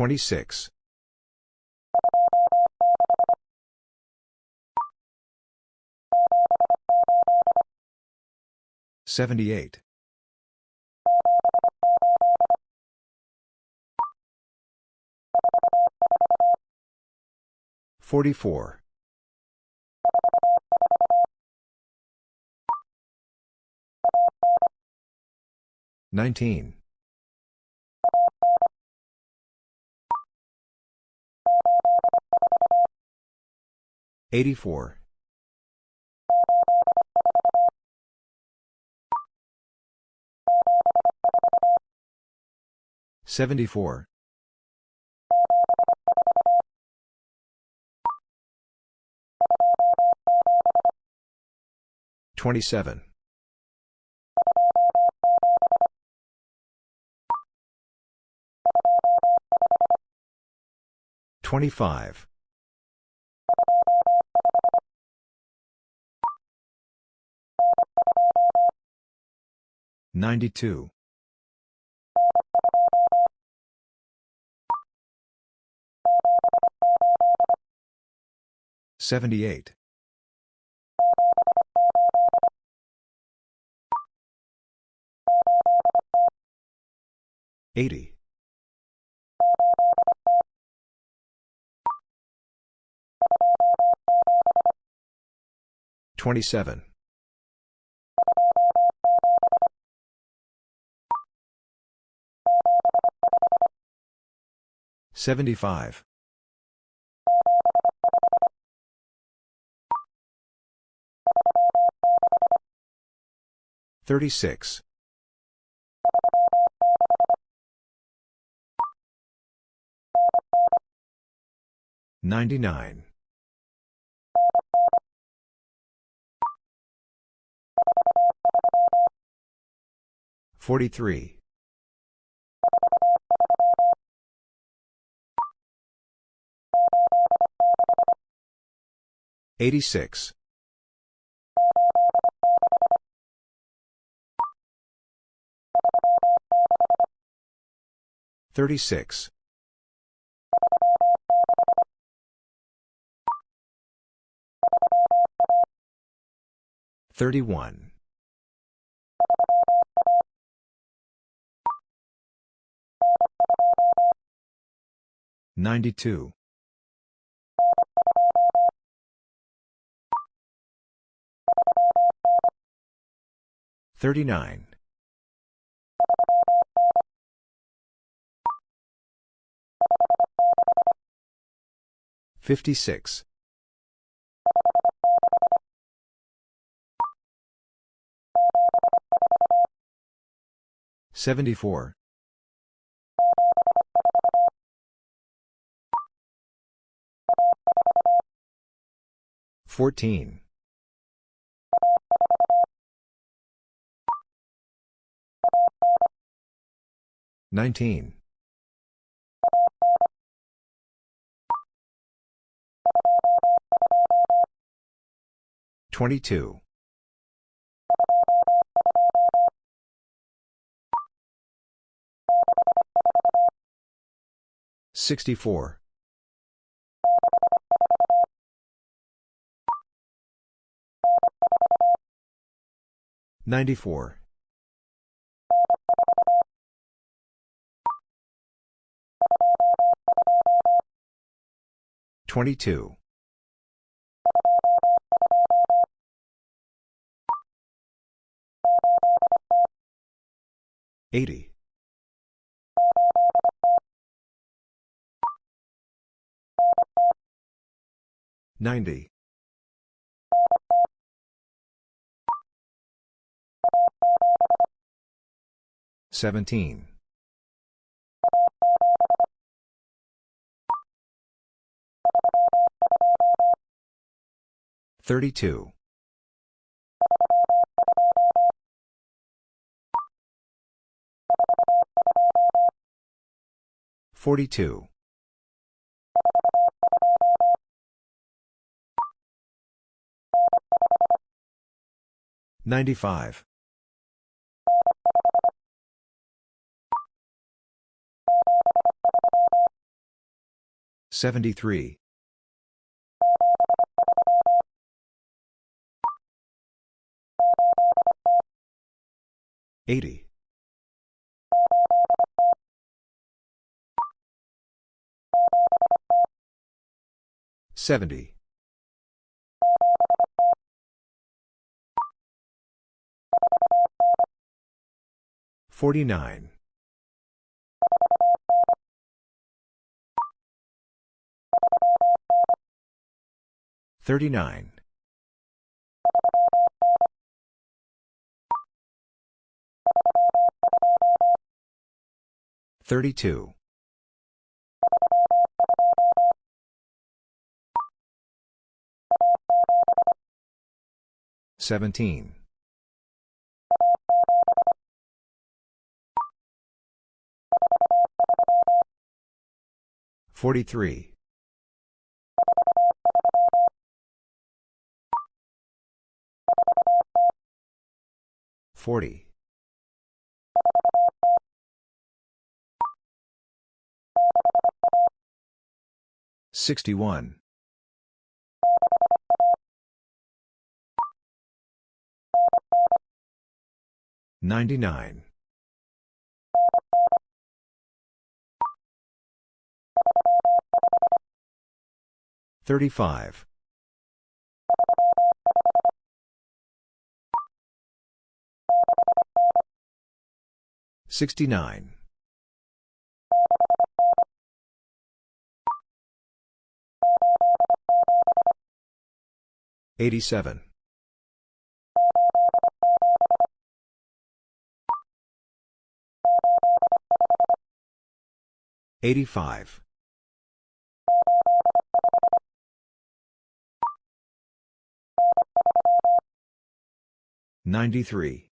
26. 78. 44. 19. 84. 74. 27. 25. 92. 78. 80. 27. 75. 36. 99. 43. 86. 36. 31. 92. 39. 56. 74. 14. 19. 22. 64. 94. 22. 80. 90. 17. 32. 42. 95. 73. 80. 70. 49. 39. 32. 17. 43. 40. 61. 99. 35. 69. 87. 85. 93.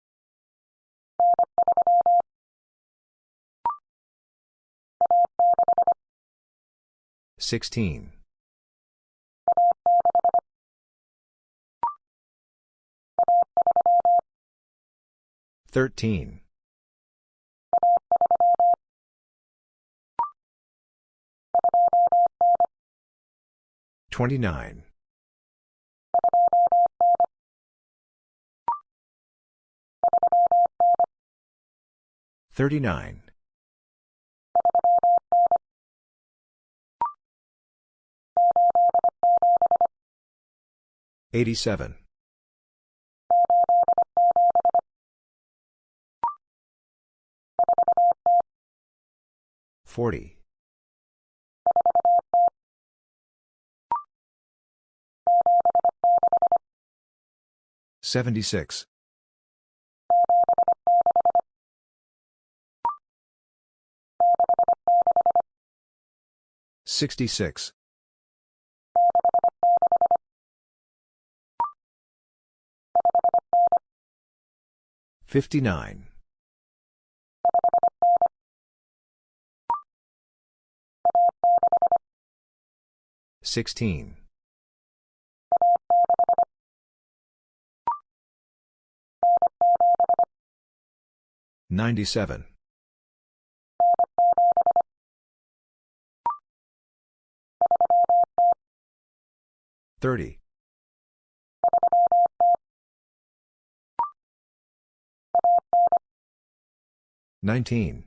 16. 13. 29. 39. 87. 40. 76. 66. 59. 16. 97. 30. 19.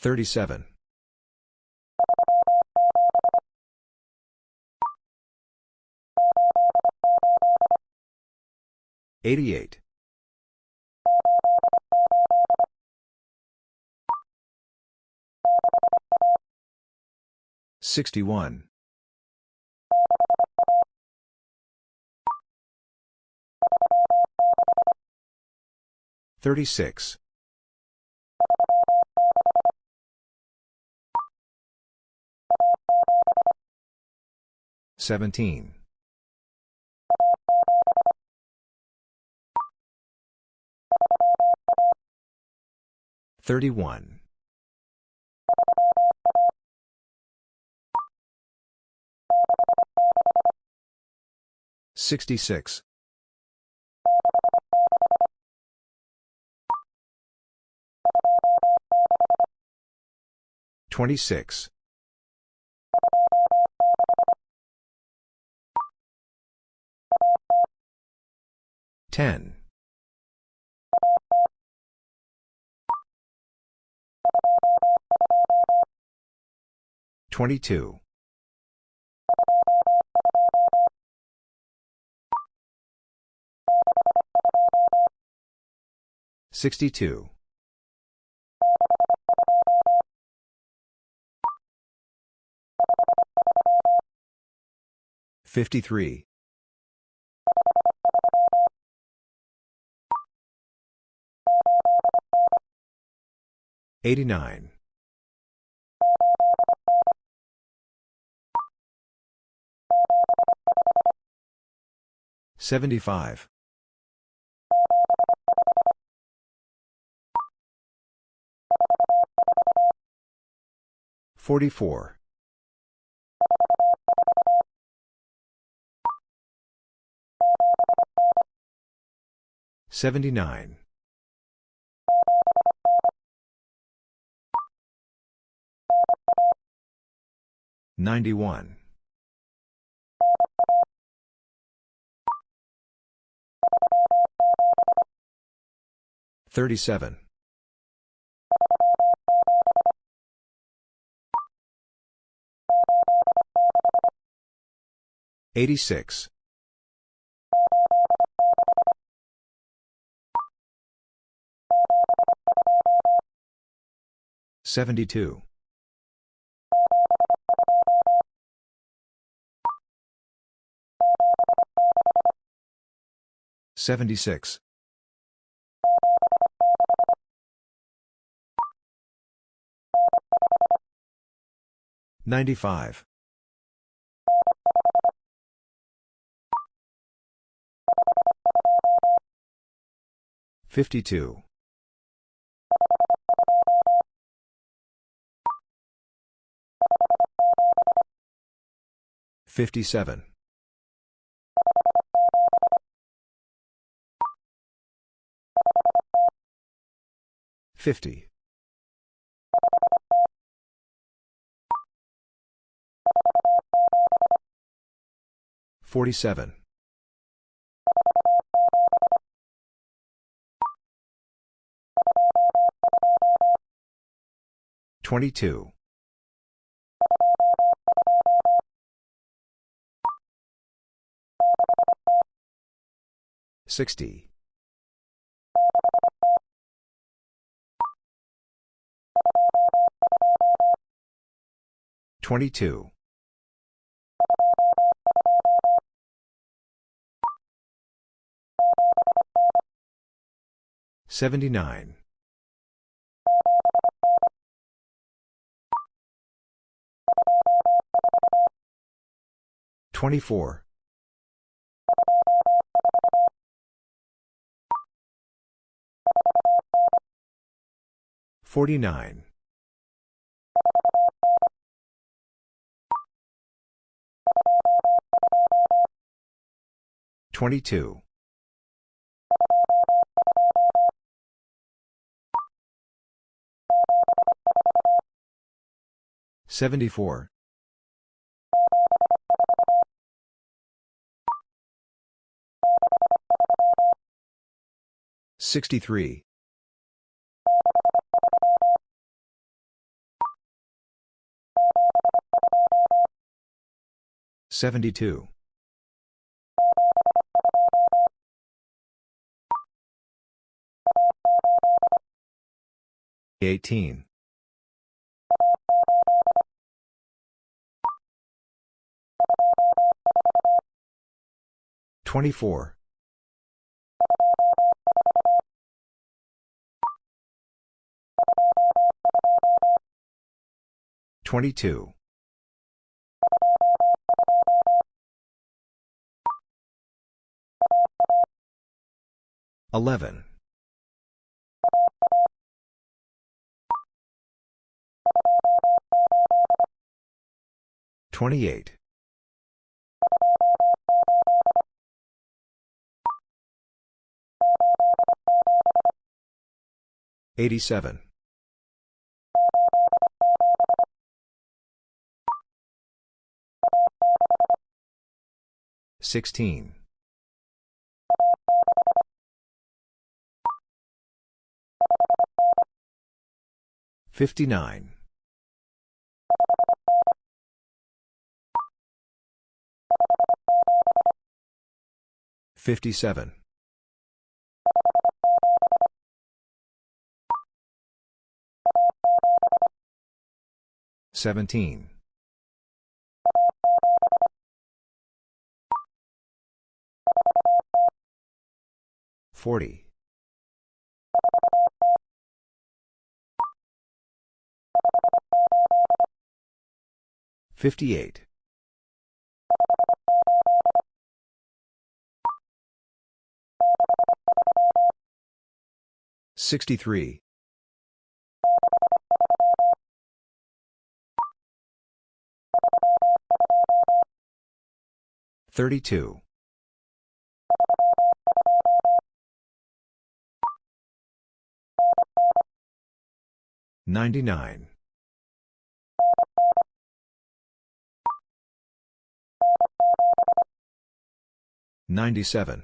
37. 88. 61. 36. Seventeen. Thirty-one. Sixty-six. Twenty-six. Ten. Twenty-two. Sixty-two. Fifty-three. Eighty-nine. Seventy-five. Forty-four. Seventy-nine. Ninety-one. Thirty-seven. Eighty-six. Seventy-two. Seventy-six. Ninety-five. Fifty-two. Fifty-seven. Fifty. Forty-seven. Twenty-two. Sixty. Twenty-two. Seventy-nine. Twenty-four. Forty-nine. Twenty-two. Seventy-four. Sixty-three. Seventy-two. Eighteen. Twenty-four. Twenty-two. 11. 28. 87. 16. 59. 57. 17. 40. 58. 63. 32. 99. 97.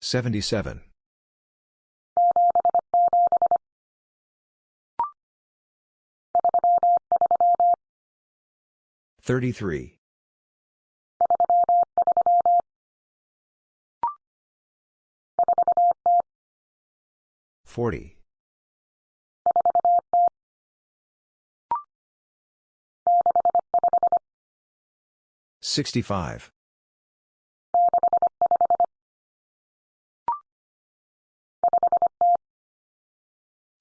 77. 33. 40. 65.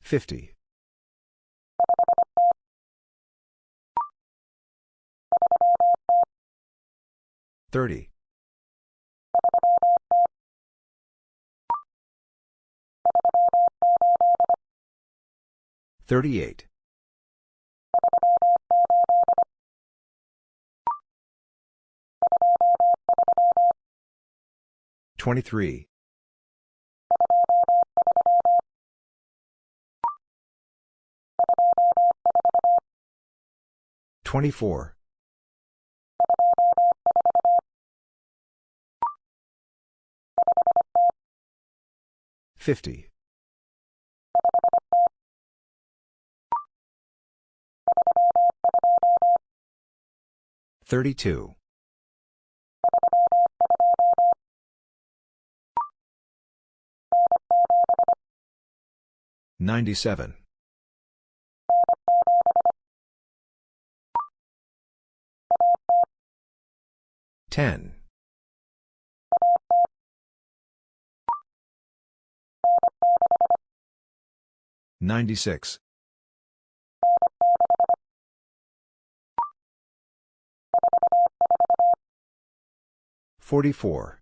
50. 30. 38. 23. 24. 50. 32. 97. 10. 96. 44.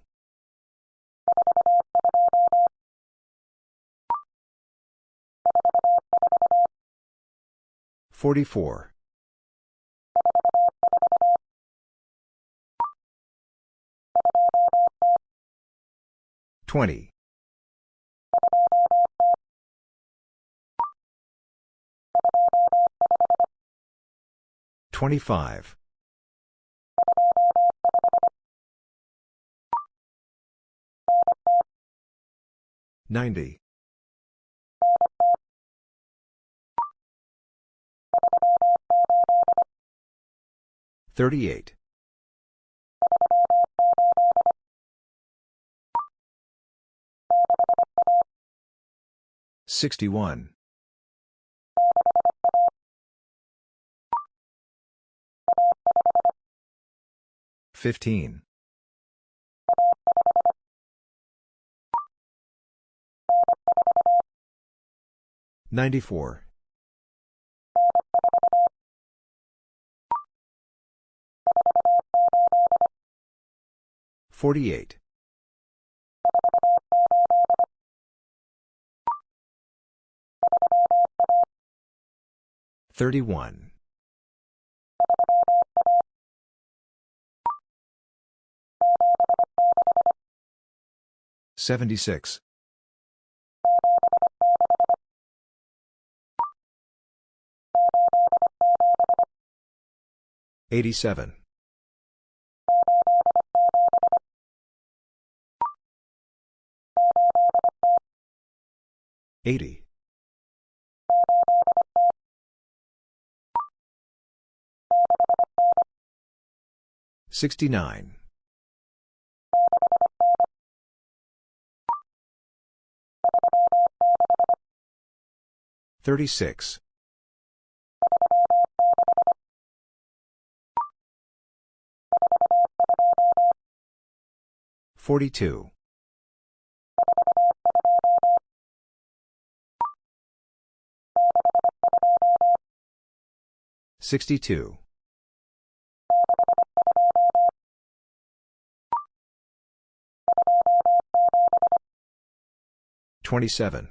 44. 20. 25. 90. Thirty-eight. Sixty-one. Fifteen. Ninety-four 48. 31. 76. 87. 80. 69. 36. 42. 62. 27.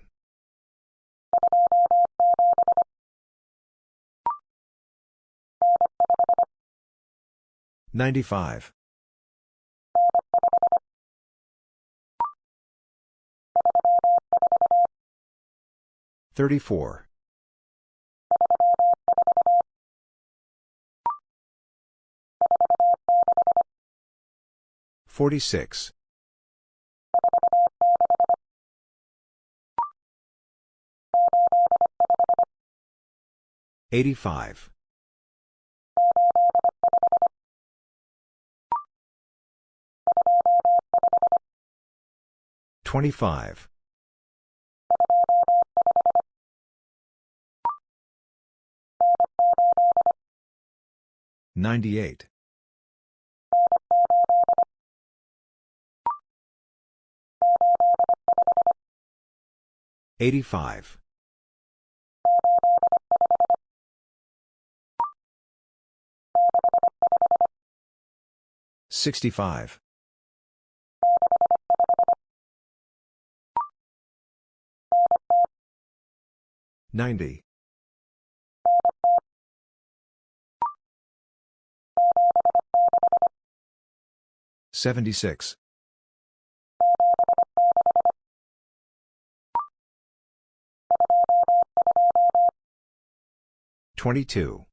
95. 34. 46. 85. 25. 98. 85. 65. 90. 76. 22.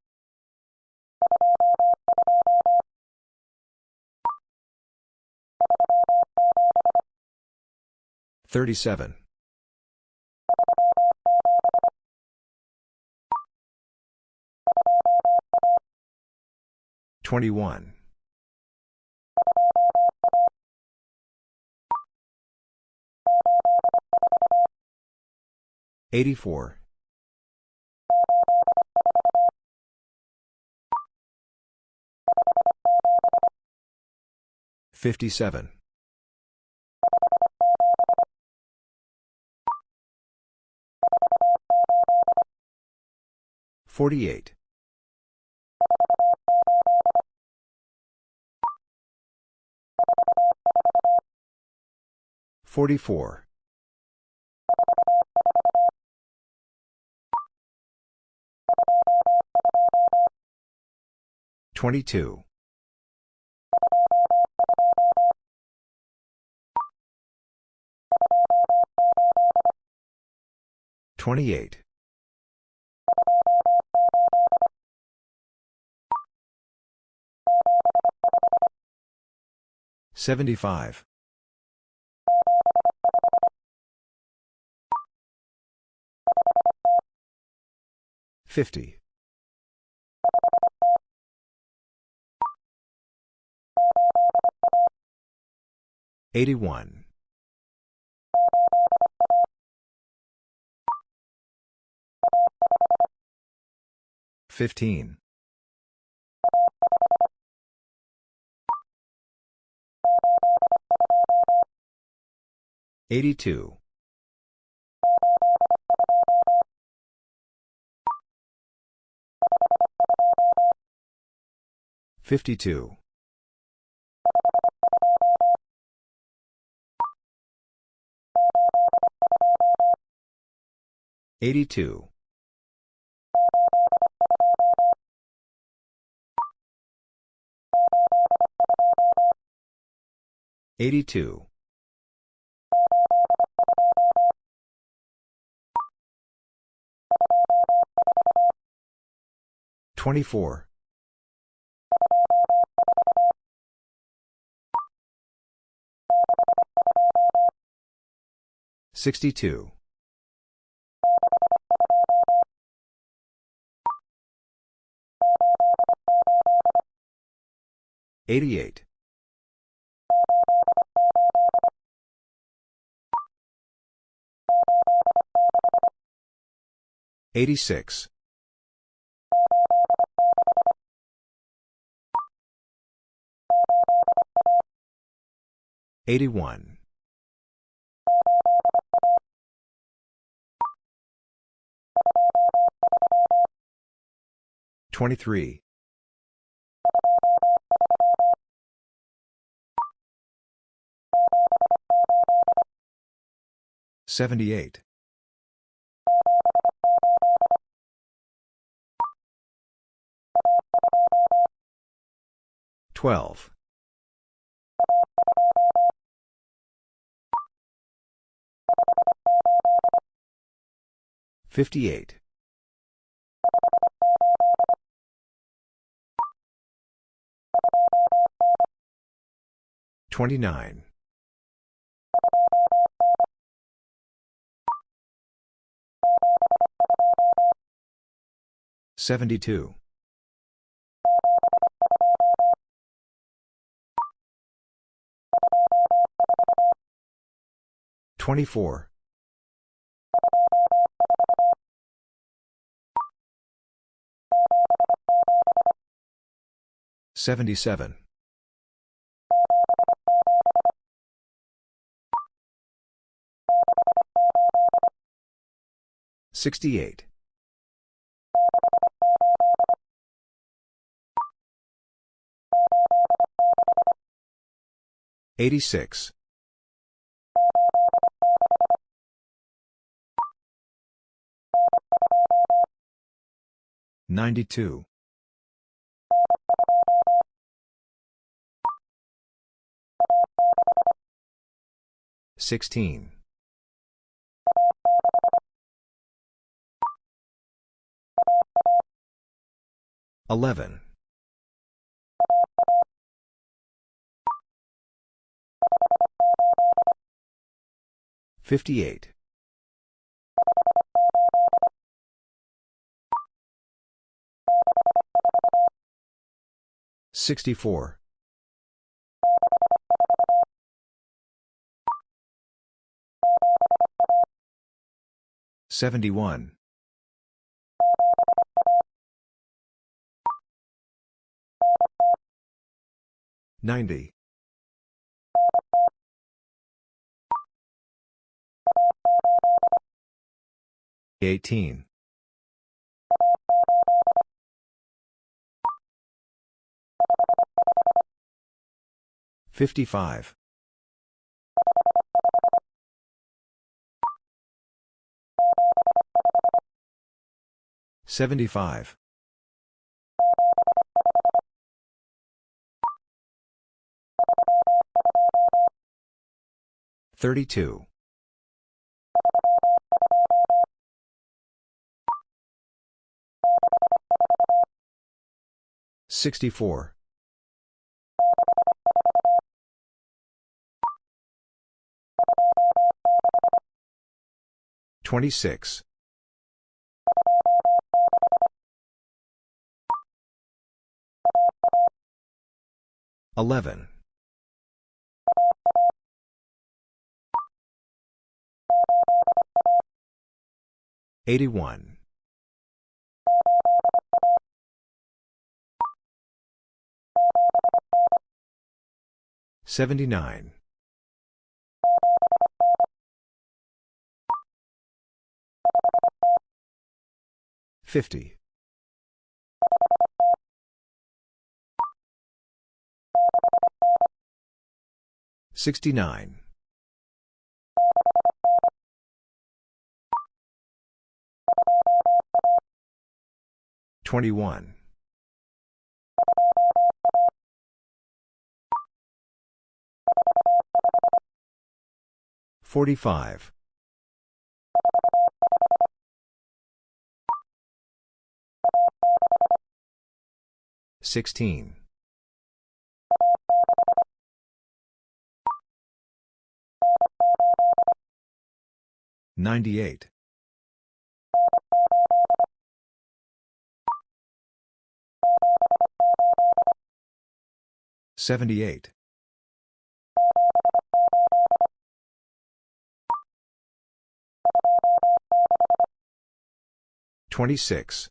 37. 21. 84. 57. 48. 44. 22. 28. 75. 50. 81. 15. 82. 52. 82. 82. 24. 62. 88. 86. 81. 23. 78. 12. 58. 29. 72. 24. 77. 68. 86. 92. 16. 11. 58. 64. 71. 90. 18. 55. 75. 32. 64. 26. 11. 81. 79. 50. 69. 21. 45. 16. 98. 78. 26.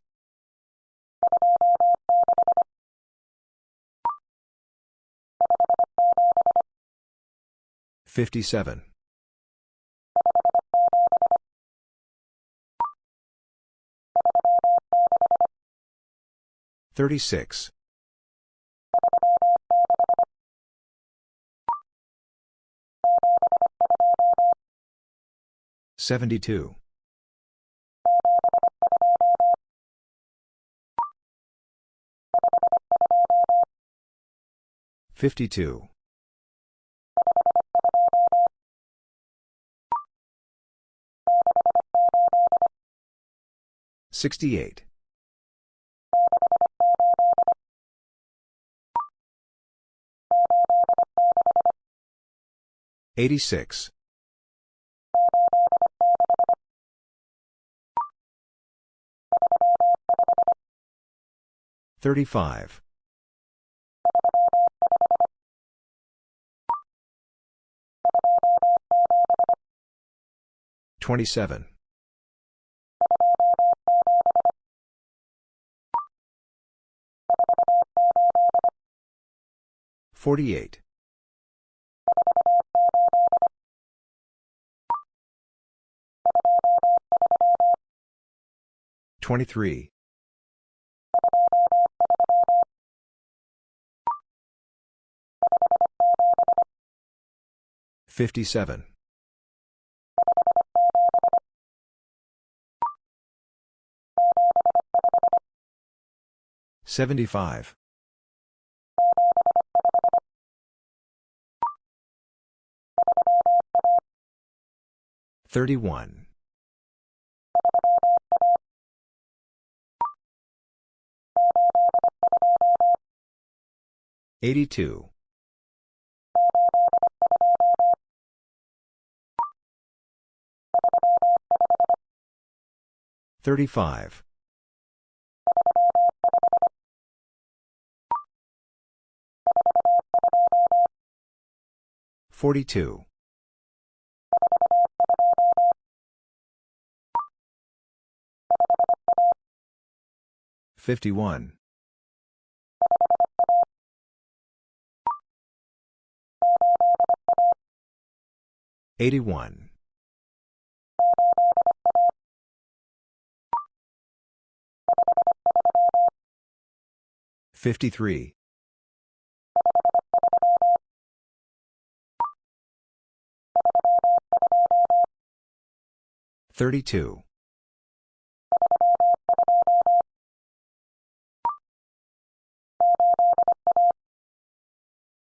57. 36. 72. 52. 68. 86. 35. 27. 48. 23. 57. 75. 31. 82. 35. 42. 51. 81. 53. 32.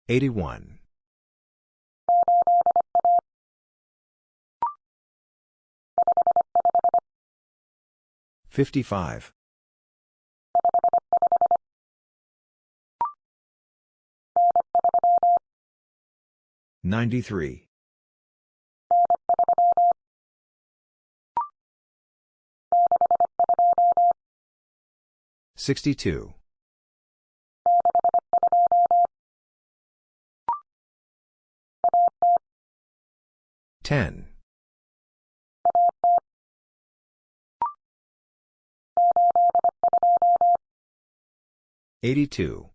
81. 55. 93. 62. 10. 82.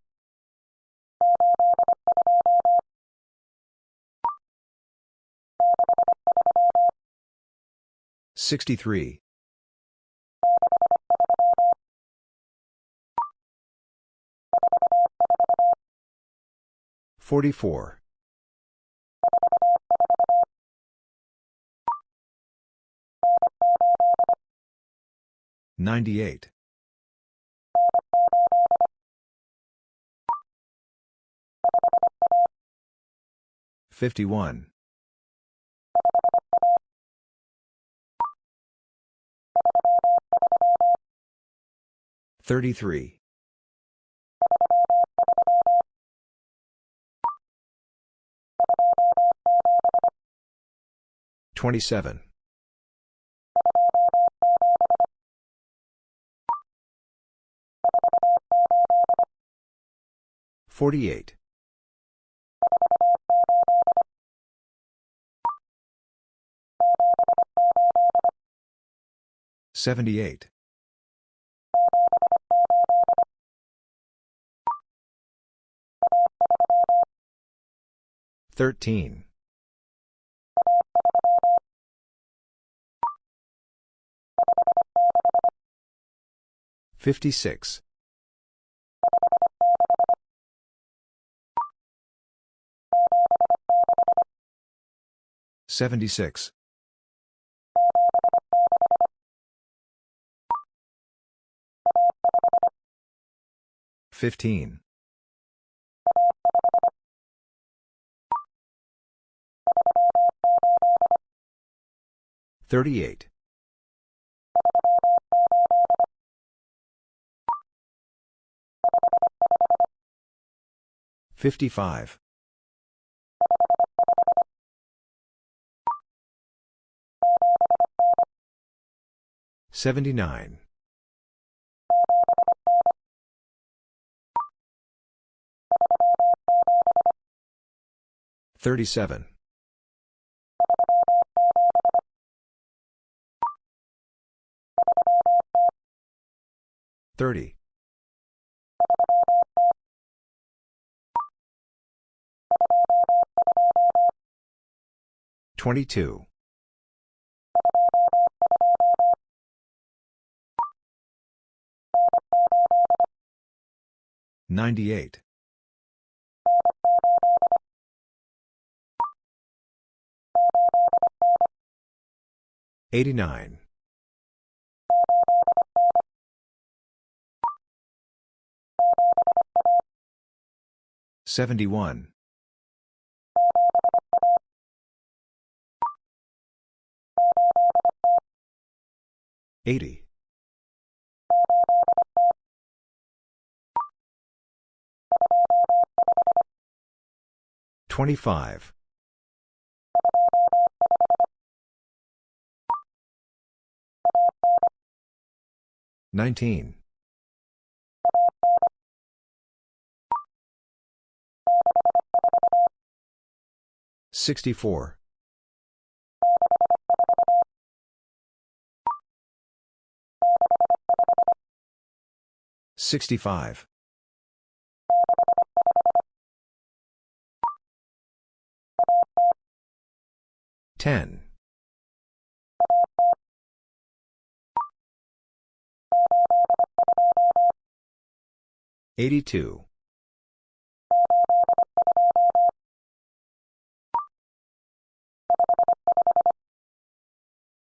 63. 44. 98. 51. 33. 27. 48. 78. 13. 56. 76. 15. 38. 55. 79. 37. 30. 22. 98. 89. 71. 80. 25. 19. 64. 65. 10. 82.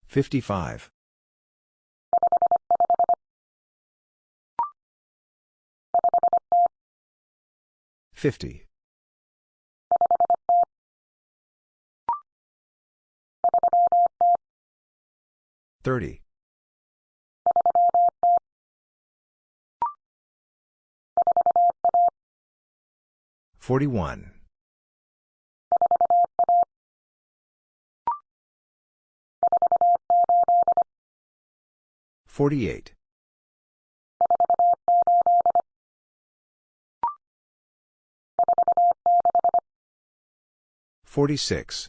55. 50. 30. 41. 48. 46.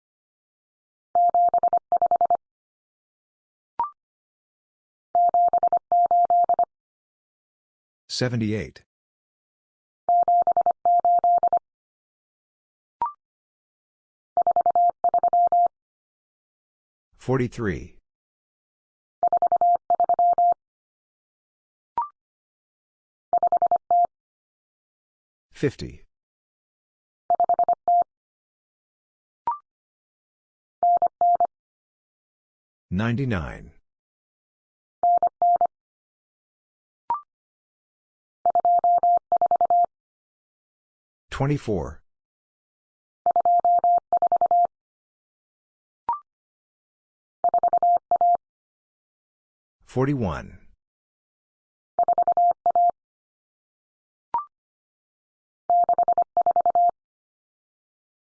78. 43. 50. 99. 24. 41.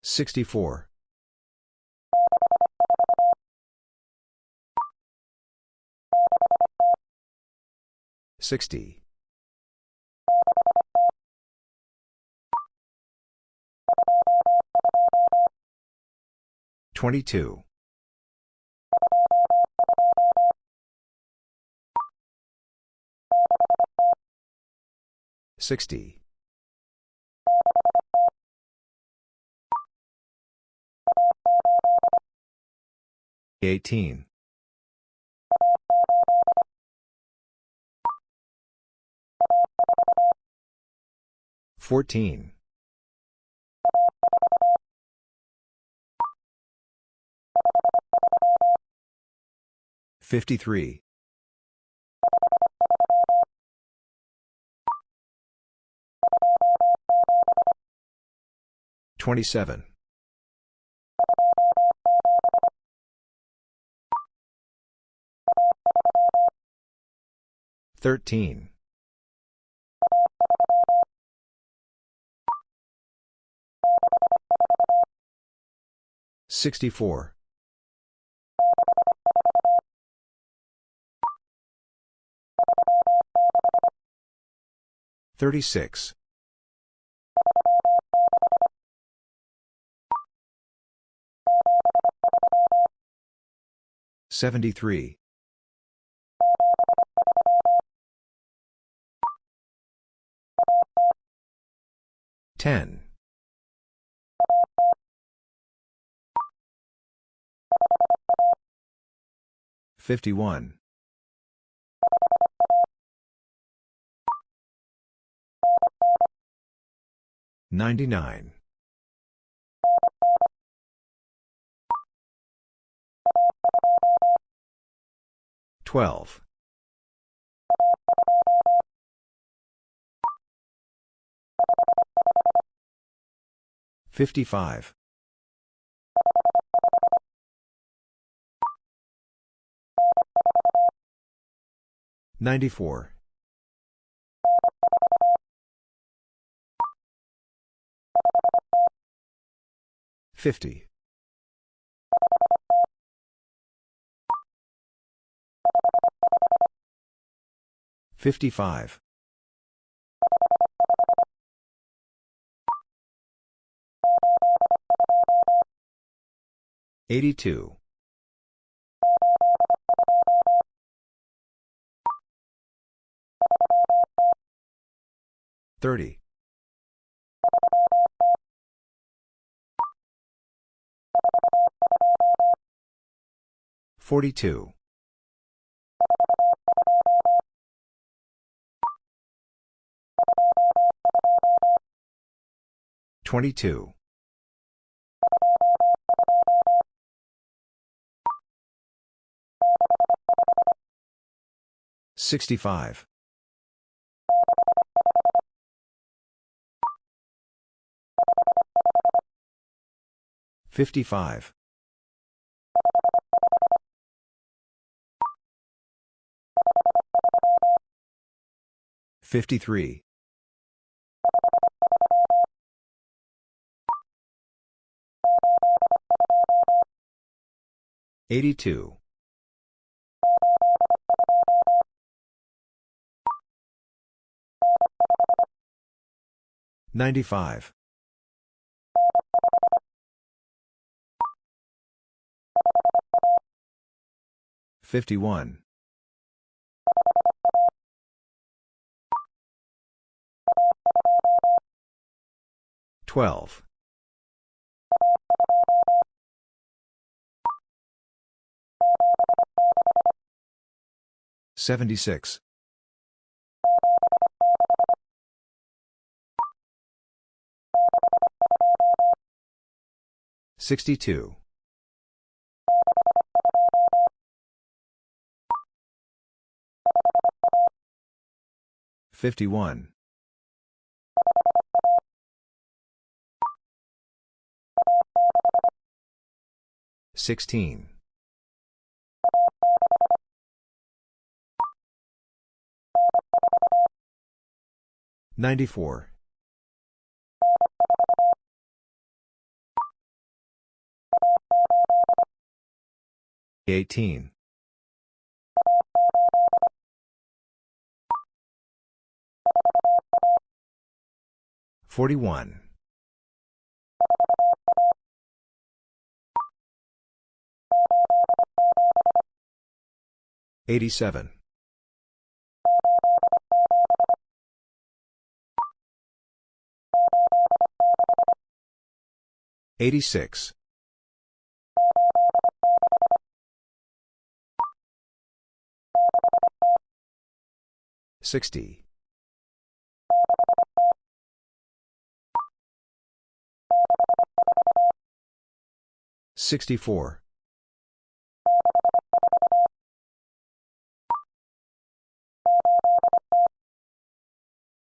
64. 60. 22. 60. 18. 14. 53. 27. 13. 64. 36. 73. 10. 51. 99. 12. 55. 94. 50. 55. 82. 30. 42. 22. 65. 55. 53. 82. 95. 51. 12. 76. 62. 51. 16. 94. 18. 41. 87. 86. 60. 64.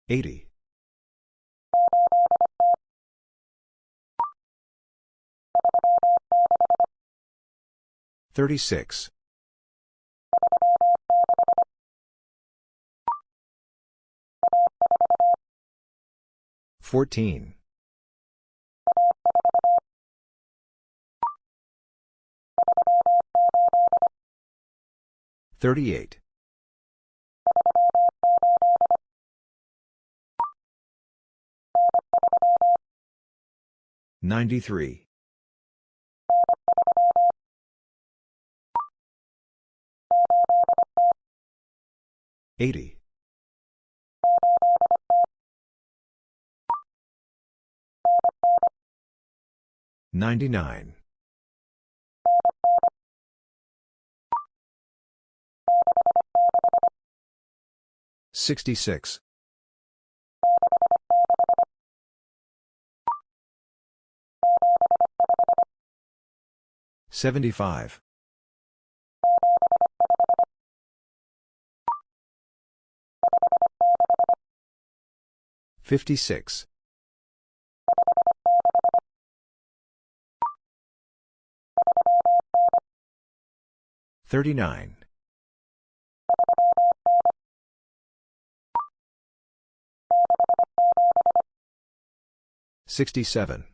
80. 36. 14. 38. 93. 80. 99. 66. 75. 56. 39. 67.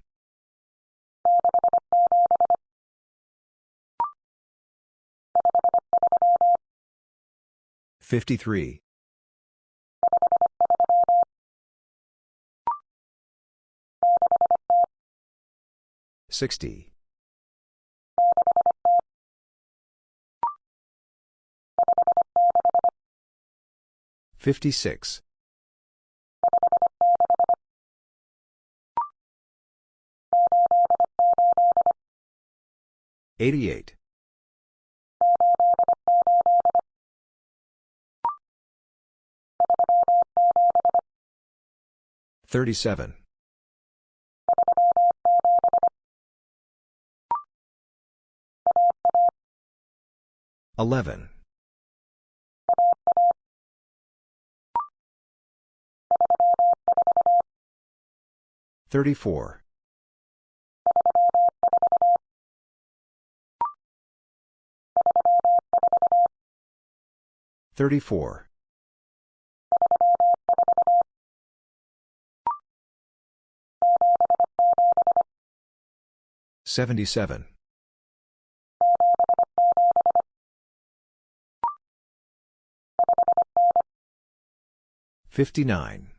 53. 60. 56. 88. 37. 11. 34. 34. Seventy-seven. Fifty-nine.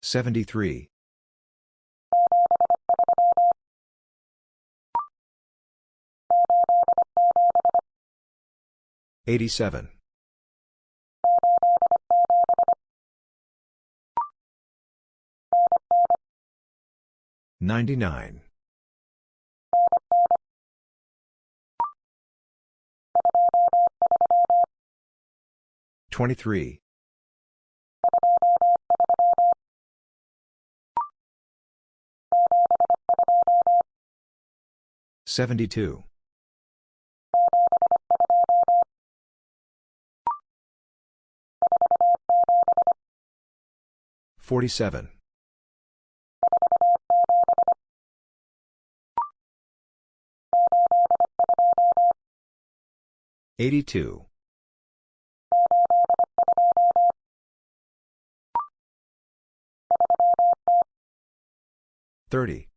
Seventy-three. Eighty-seven. 99. 23. 72. 47. 82. 30.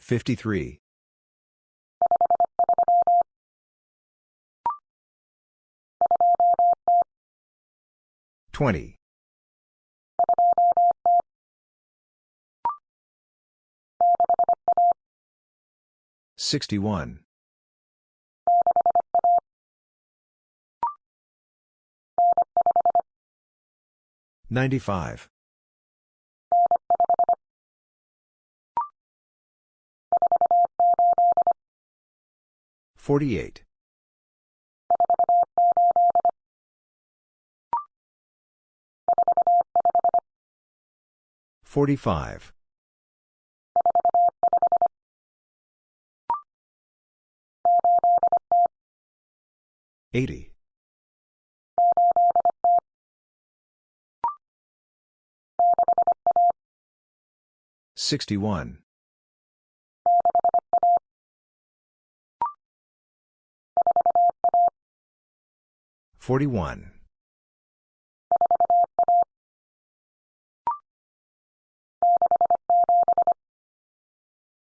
53. 20. 61. 95. 48. 45. 80. 61. 41.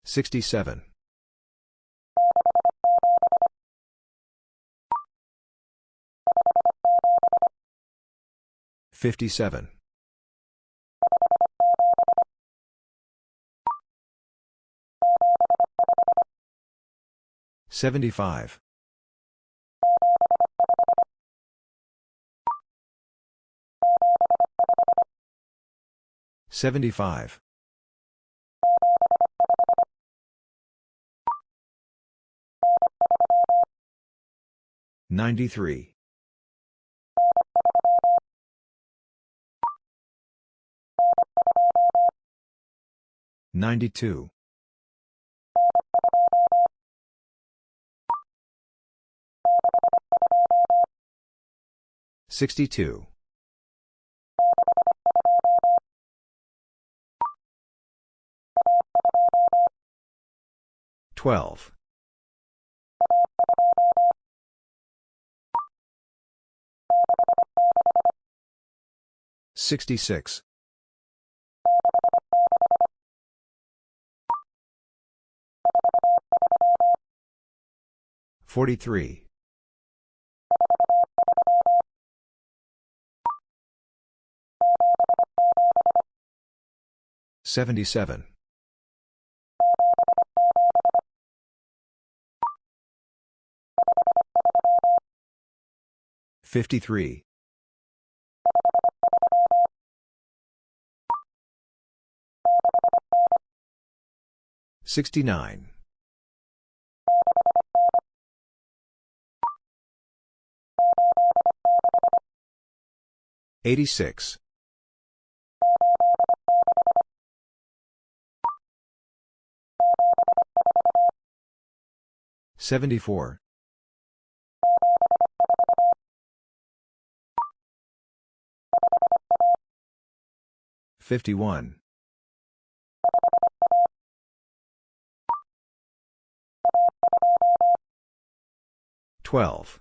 67. 57. 75. 75. 93. 92. 62. 12. 66. 43. 77. 53. 69. 86. 74. 51. 12.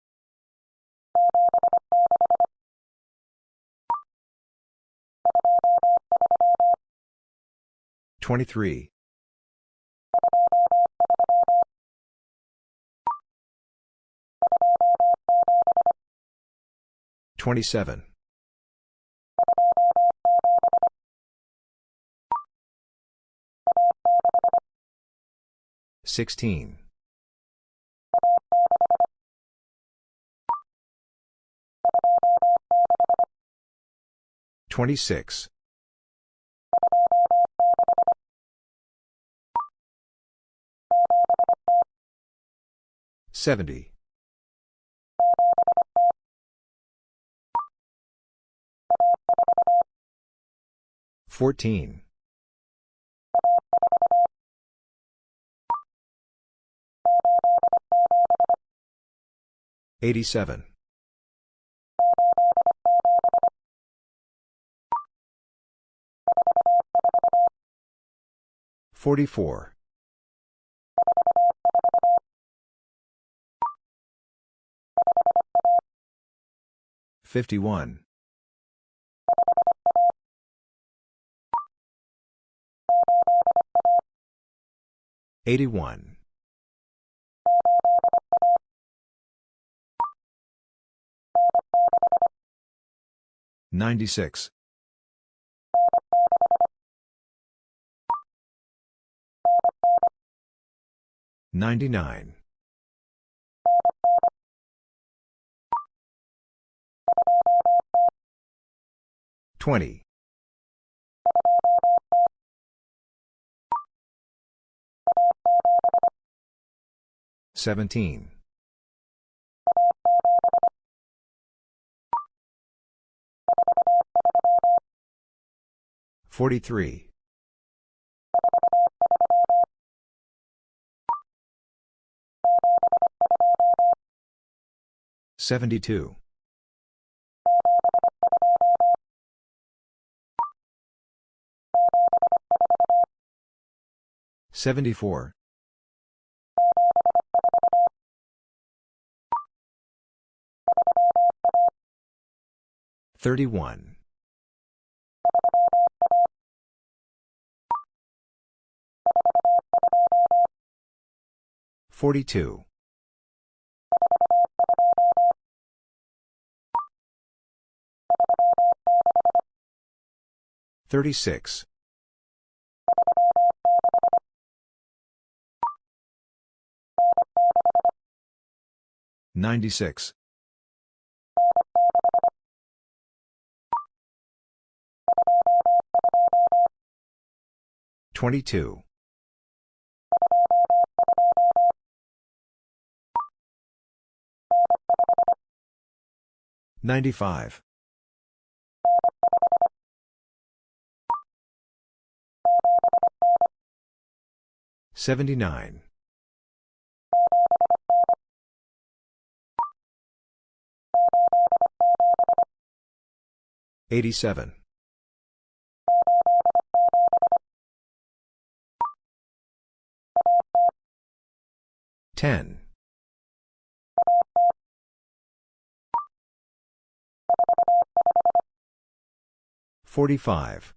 23. 27. 16. 26. 70. 14. 87. 44. 51. 81. 96. 99. 20. 17. 43. 72. 74. 31. 42. 36. 96. 22. 95. 79. 87. 10. 45.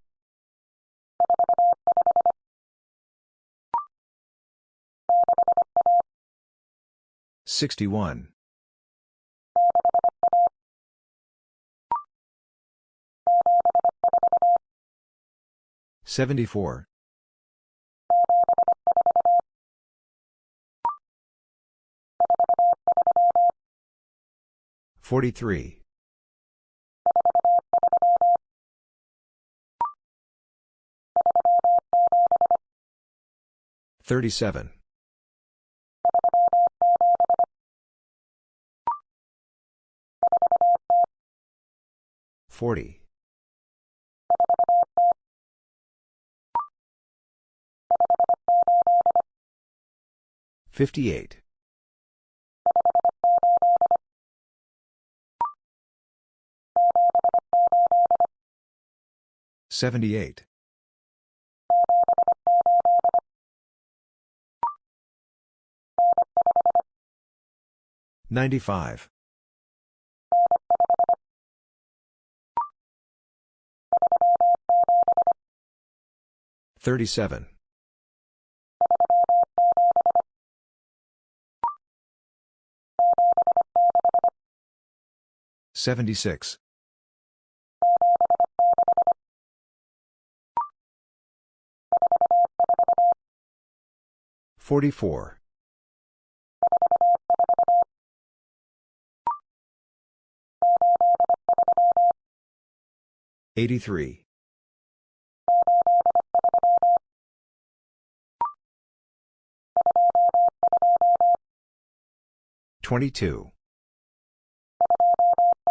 61. 74. 43. 37. 40. 58. 78. 95. 37. 76. 44. 83. 22.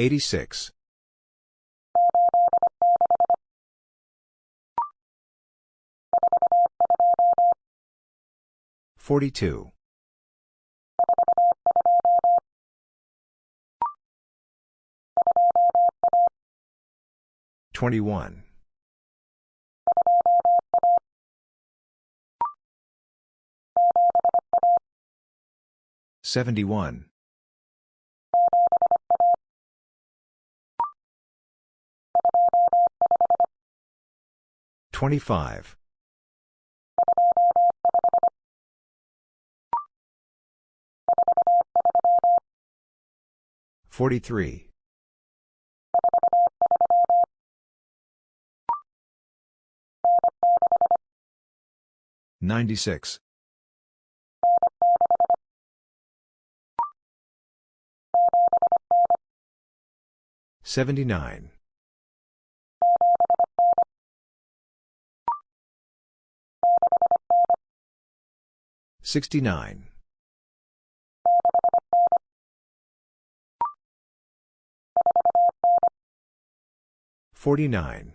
86. 42. 21. 71. 25. 43. 96. 79. 69. 49.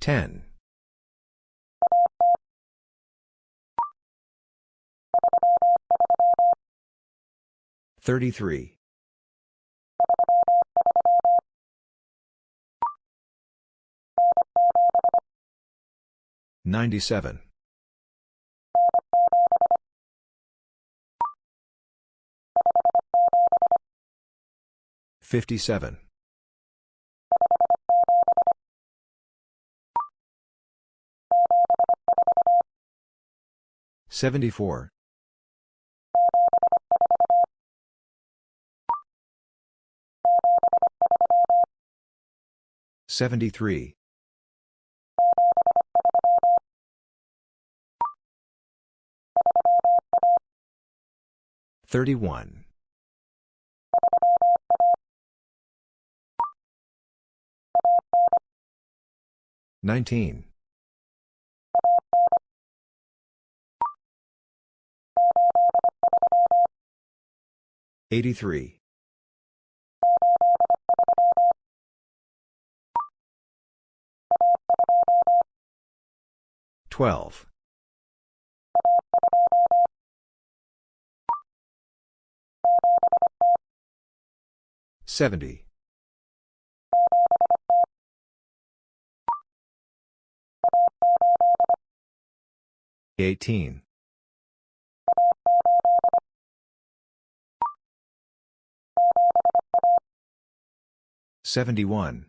10. 33. 97. 57. 74. 73. 31. 19. 83. 12. 70. 18. 71.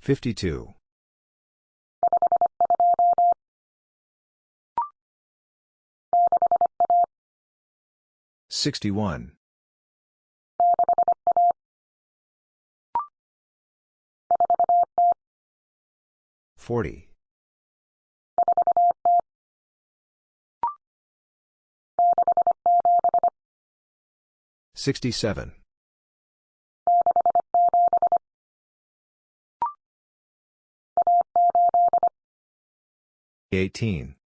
52. 61. 40. 67. 18.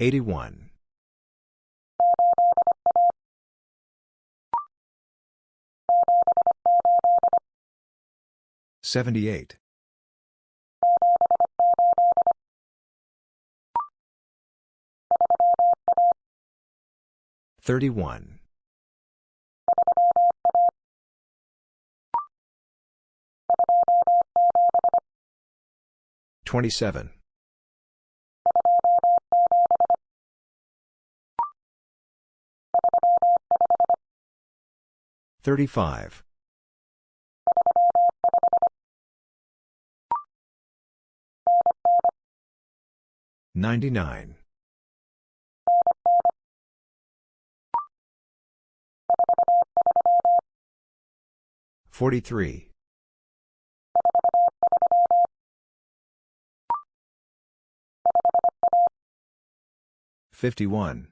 81. 78. 31. 27. 35. 99. 43. 51.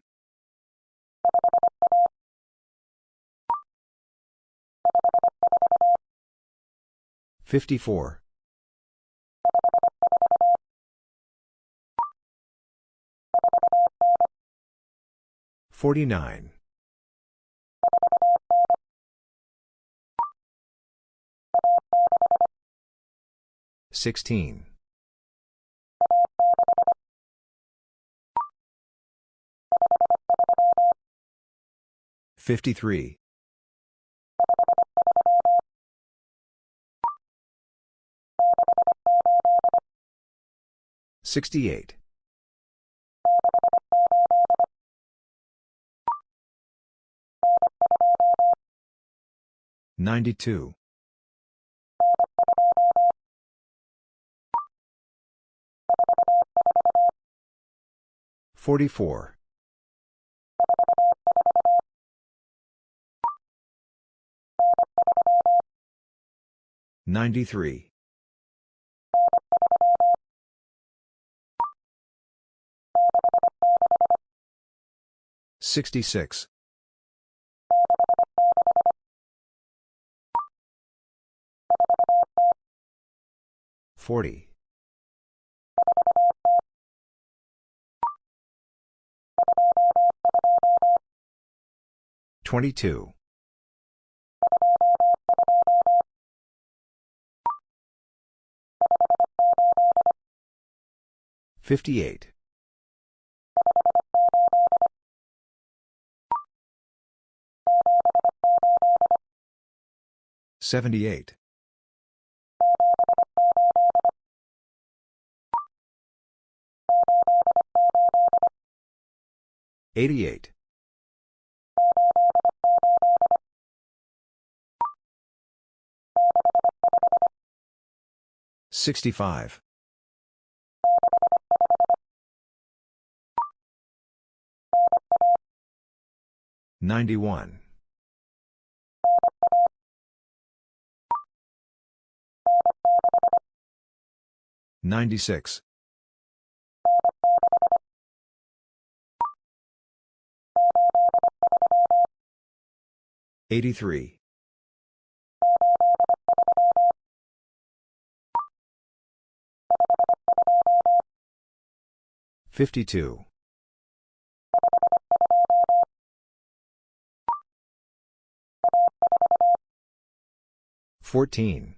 54. 49. 16. 53. 68. 92. 44. 93. 66. 40. 22. 58. 78. 88. 65. 91. 96. 83. 52. 14.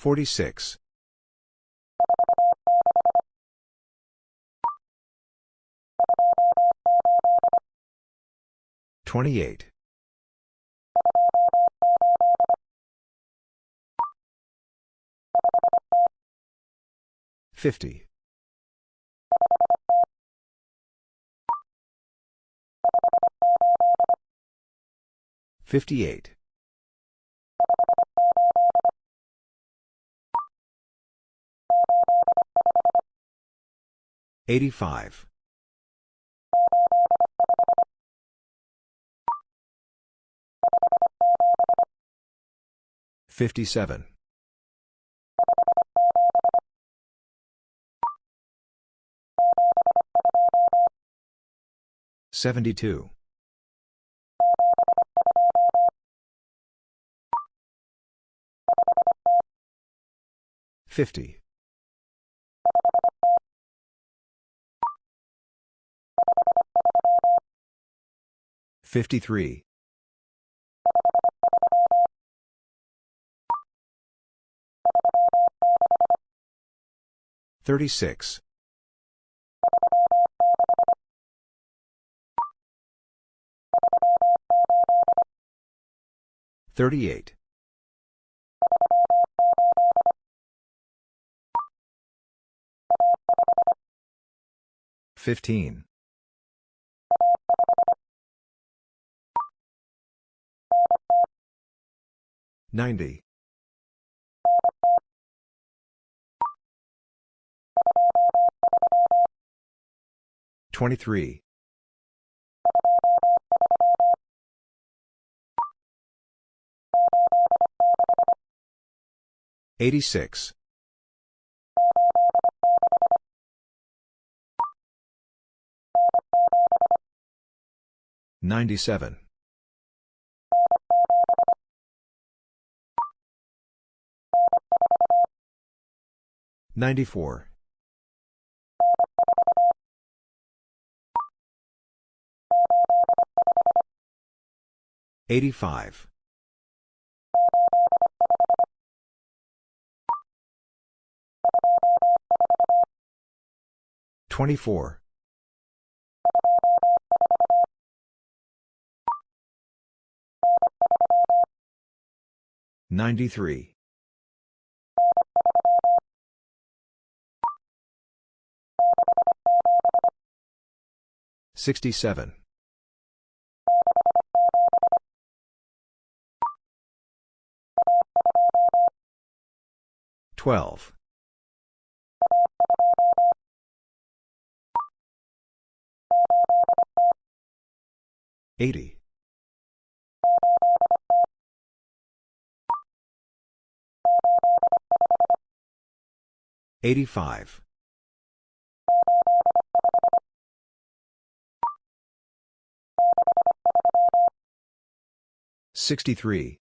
46. 28. 50. 58. 85. 57. 72. 50. 53. 36. 38. 15. 90. 23. 86. 97. 94. 85. 24. 93. 67. 12. 80. 85. 63.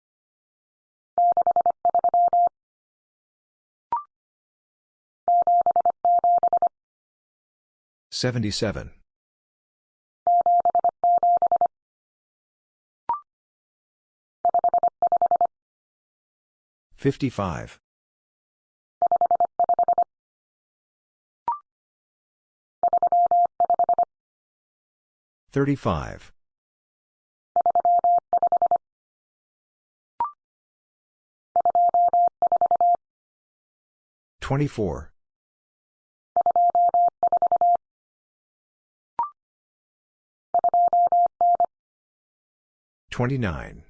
77. 55. 35. 24. 29.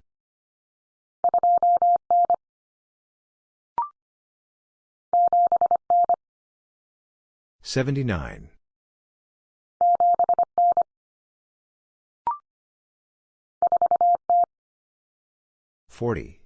79. 40.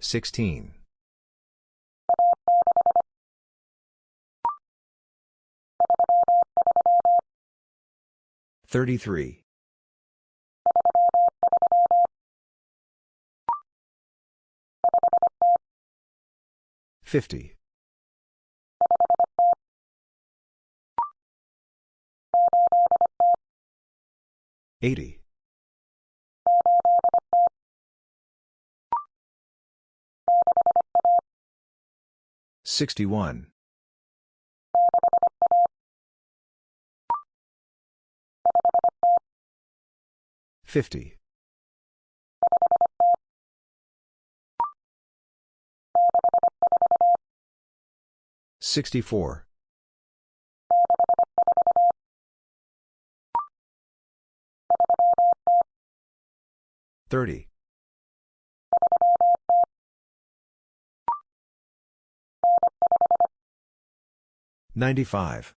16. 33. 50. 80. 61. 50. 64. 30. 95.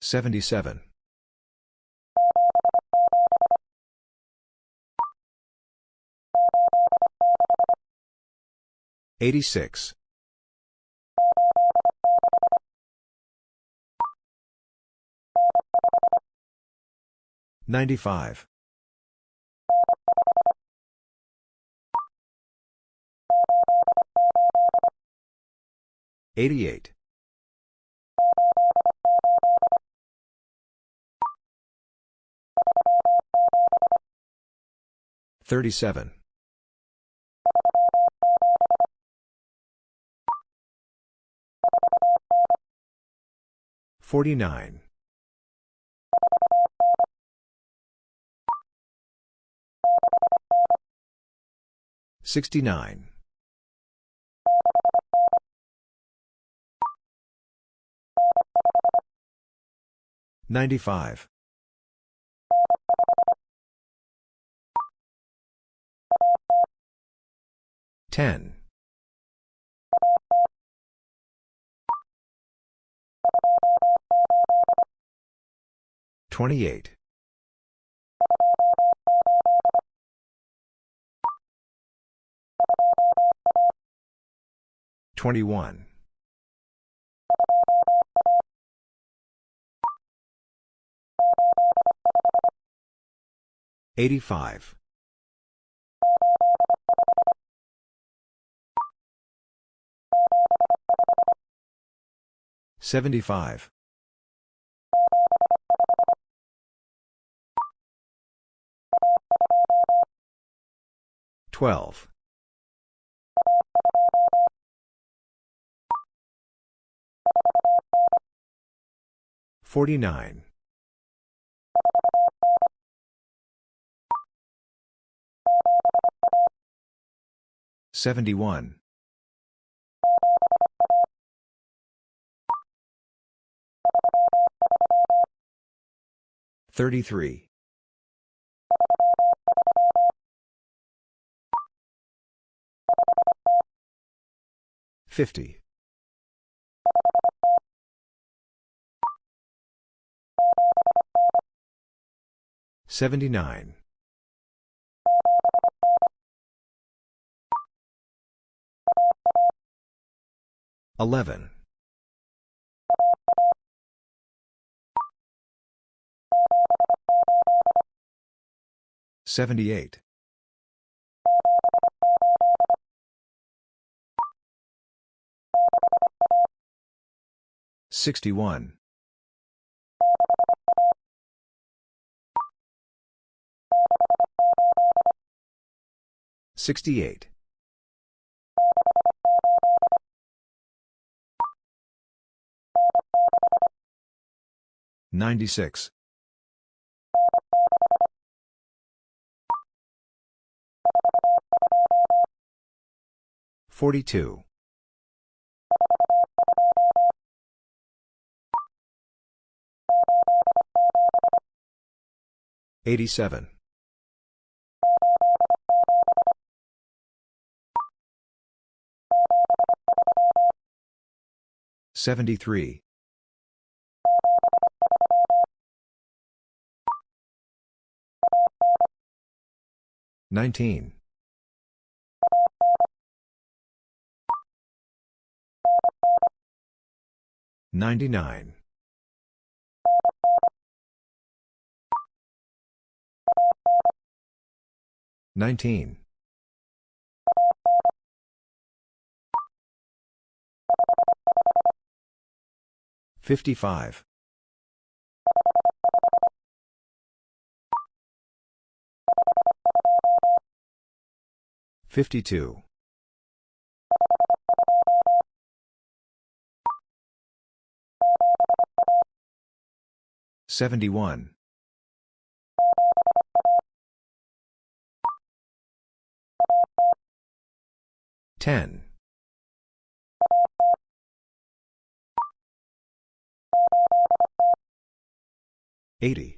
77. 86. 95. 88. 37. 49. 69. 95. 10. 28. 21. 85. 75. 12. 49. 71. 33. 50. 79. 11. 78. 61. 68. 96. 42. 87. 73. 19. 99. 19. 55. 52. 71. 10. 80.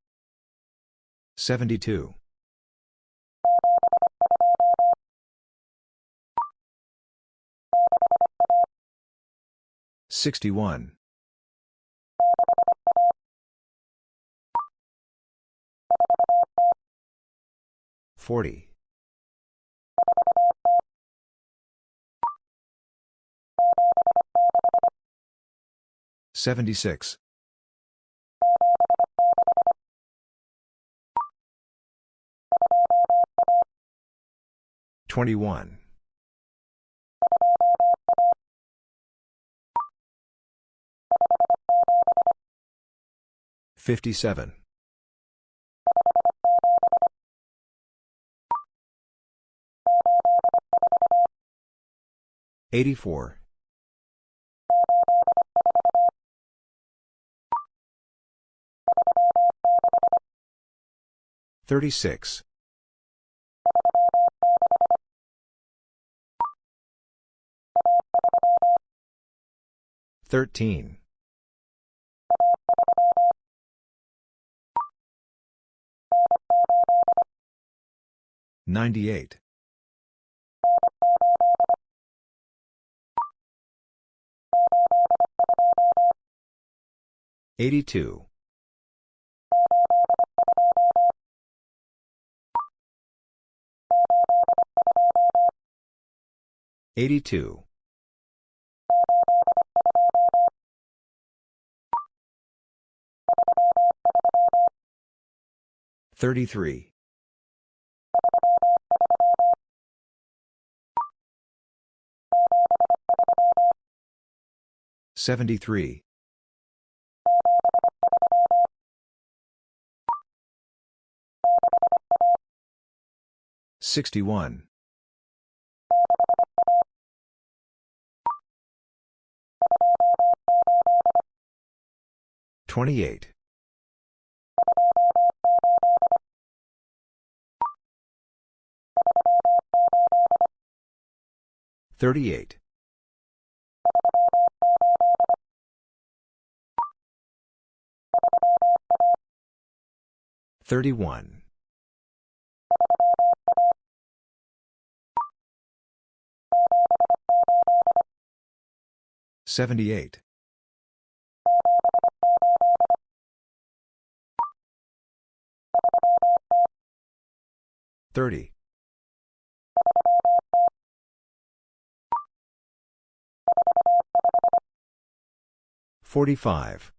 72. 61. 40. 76. 21. 57. 84. 36. 13. 98. 82. 82. 33. 73. 61. 28. 38. 31. 78. 30. 45.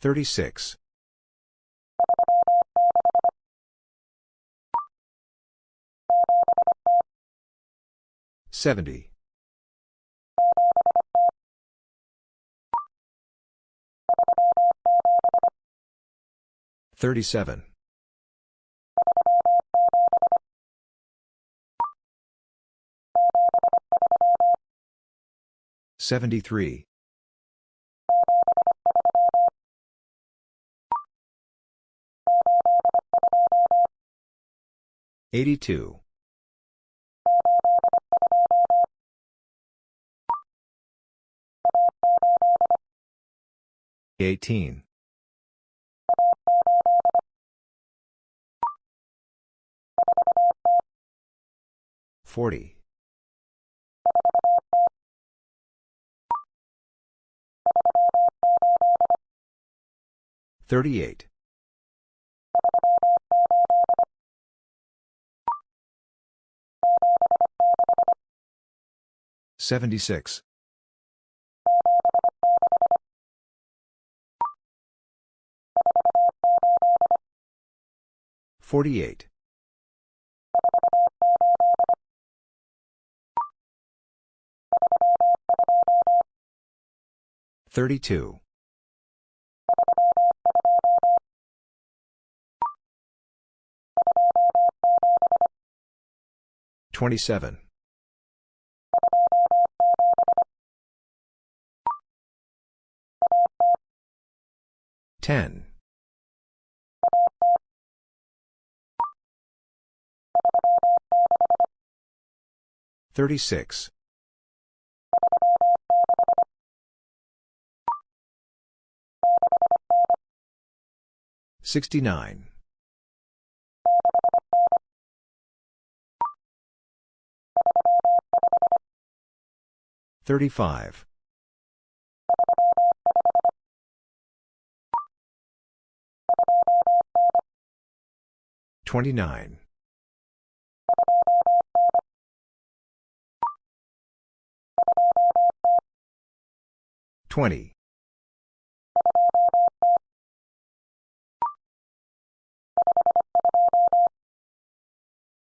36. 70. 37. Seventy-three. Eighty-two. Eighteen. Forty. 38. 76. 48. 32. 27. 10. 36. 69. 35. 29. 20.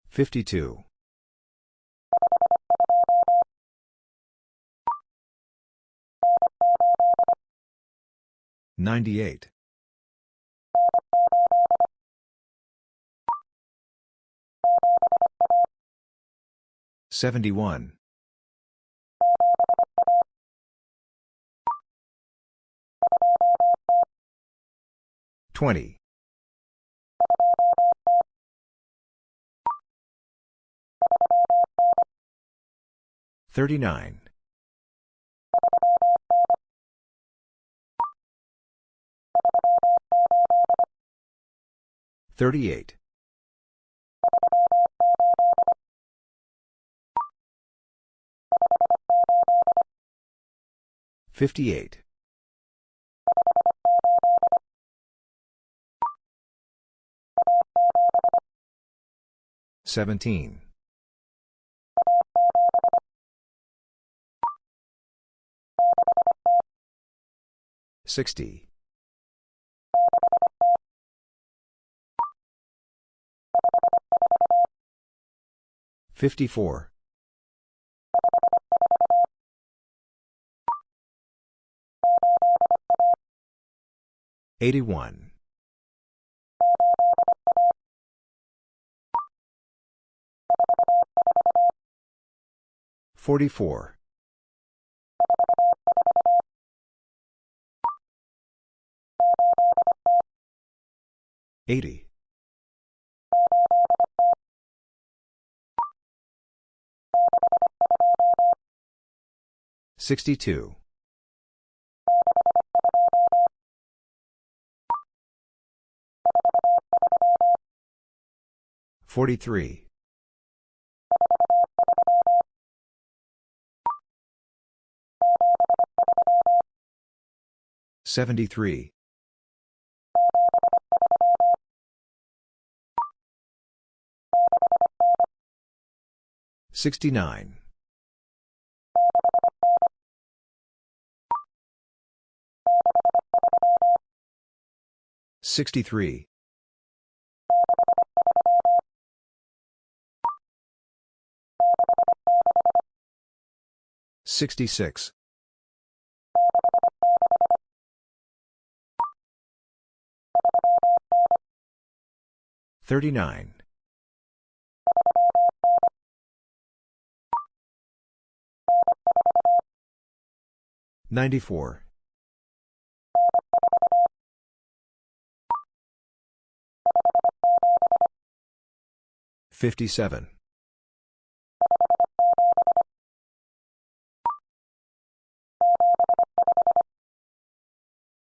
52. 98. 71. 20. 39. 38. 58. 17. 60. 54. 81. 44. 80. 62. 43. 73. 69. 63. 66. 39. 94. 57.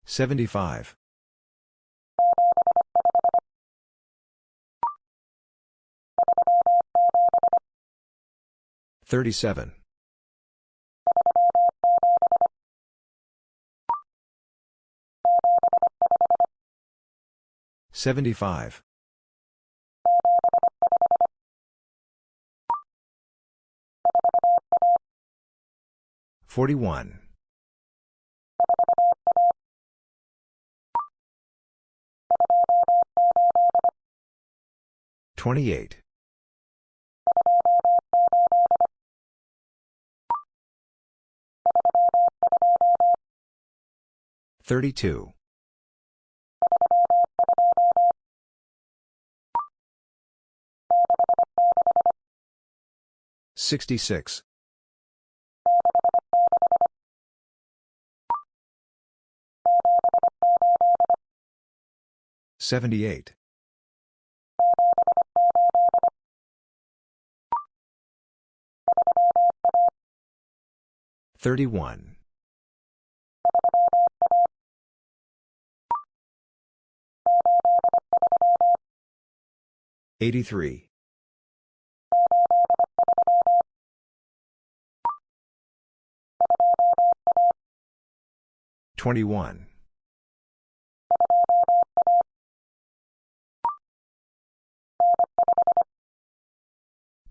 75. 37. 75. 41. 28. 32. 66. 78. 31. 83. 21.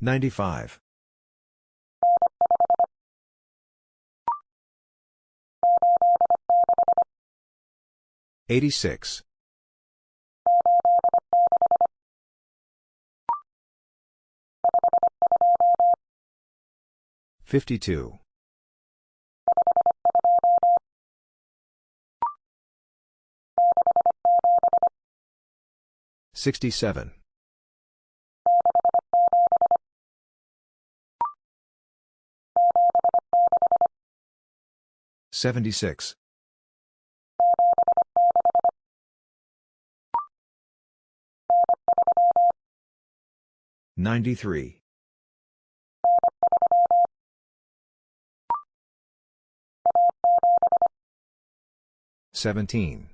95. 86. 52. 67. 76. 93. 17.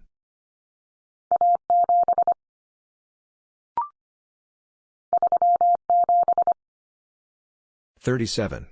37.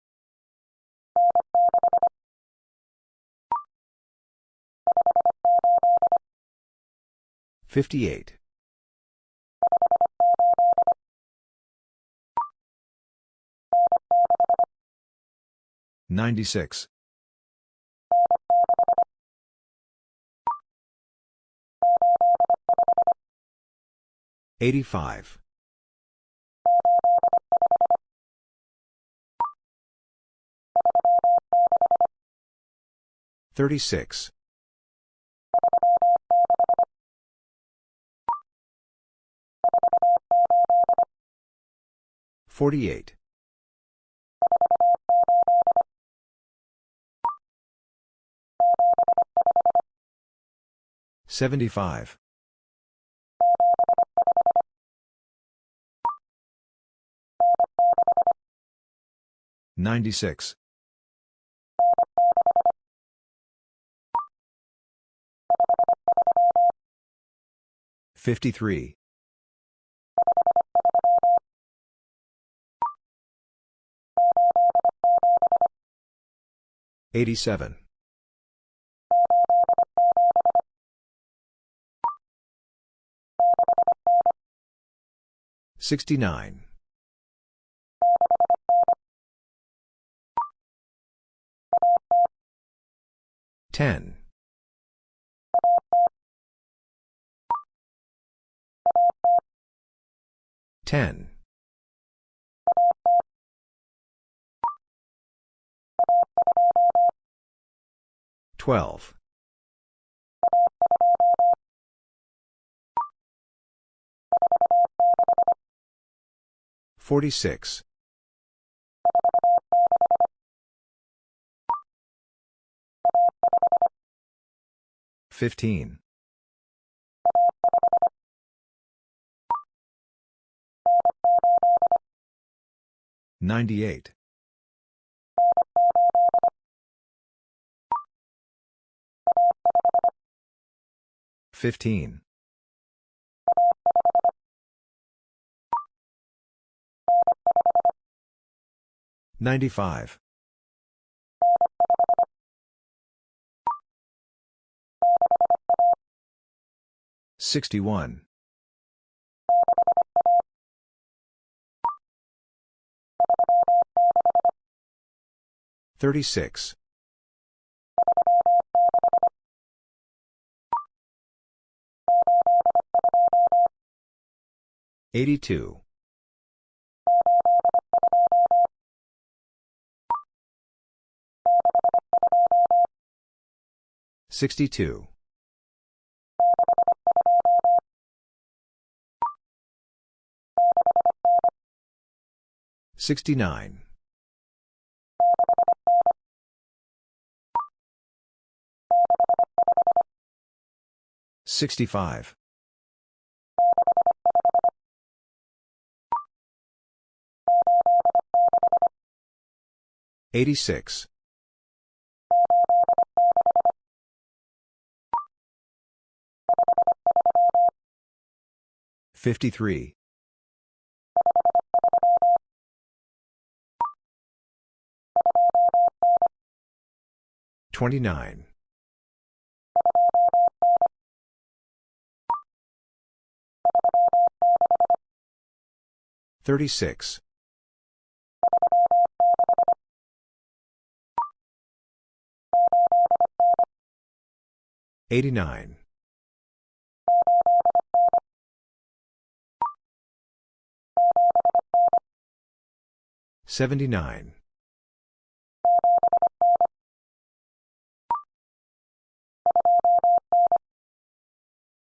58. 96. 85. 36. 48. 75. 96. 53. 87. 69. 10. 10. 12. 46. 15. 98. 15. 95. 61. 36. 82. 62. 69. 65. 86. 53. 29. 36. 89. 79.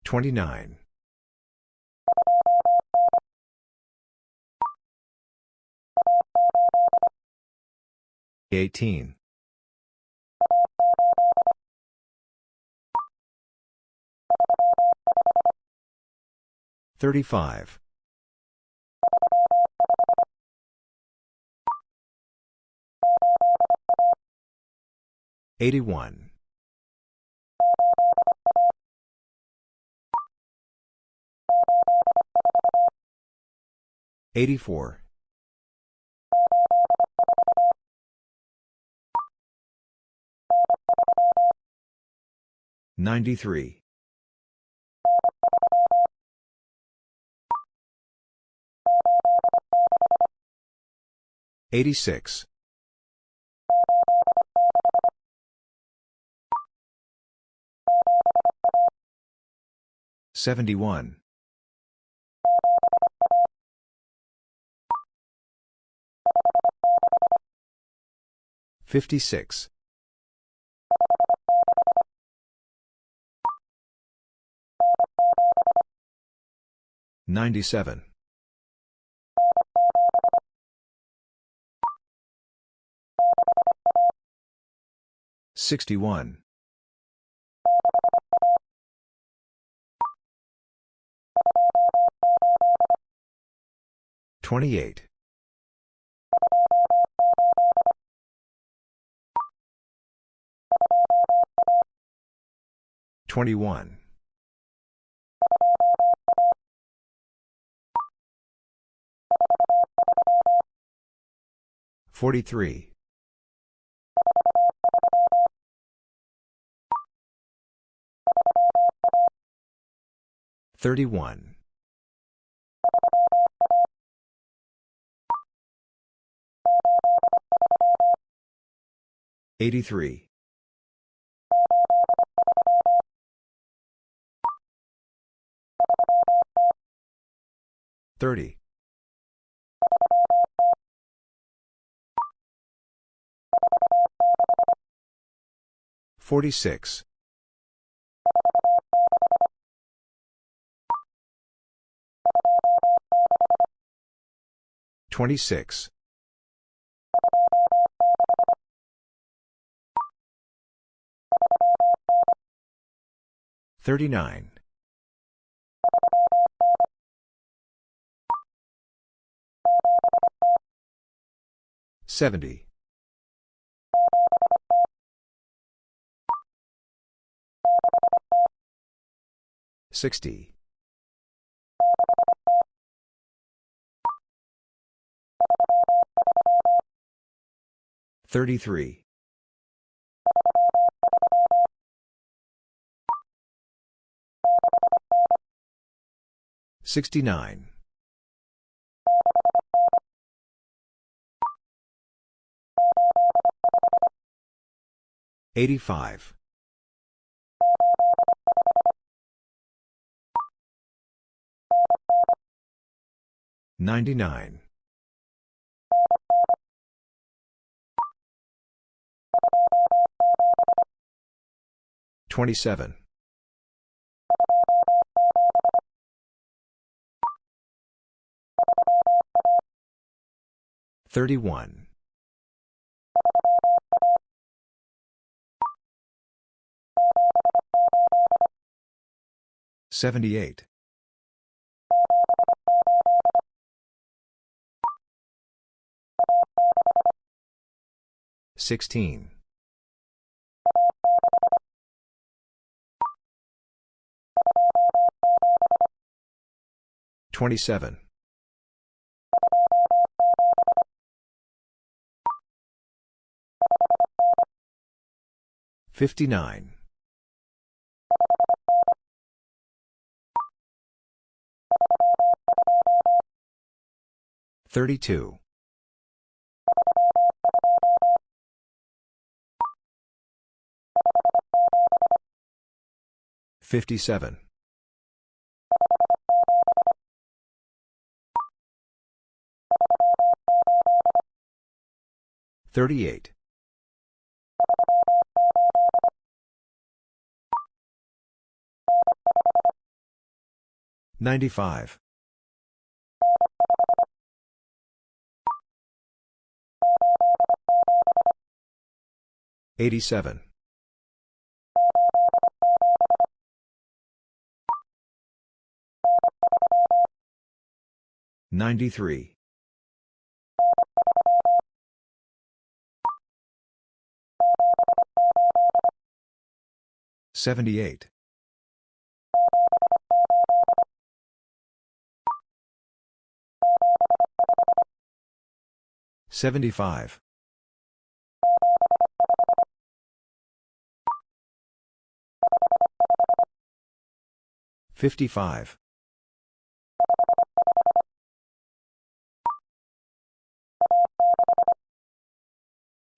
29. 18. 35. 81. 84. 93. 86. 71. 56. 97. 61. 28. 21. 43. 31. 83. 30. 46. 26. 39. 70. 60. 33. 69. 85. 99. 27. 31. 78. 16. 27. 59. 32. 57. 38. 95. 87. 93. 78. 75. 55.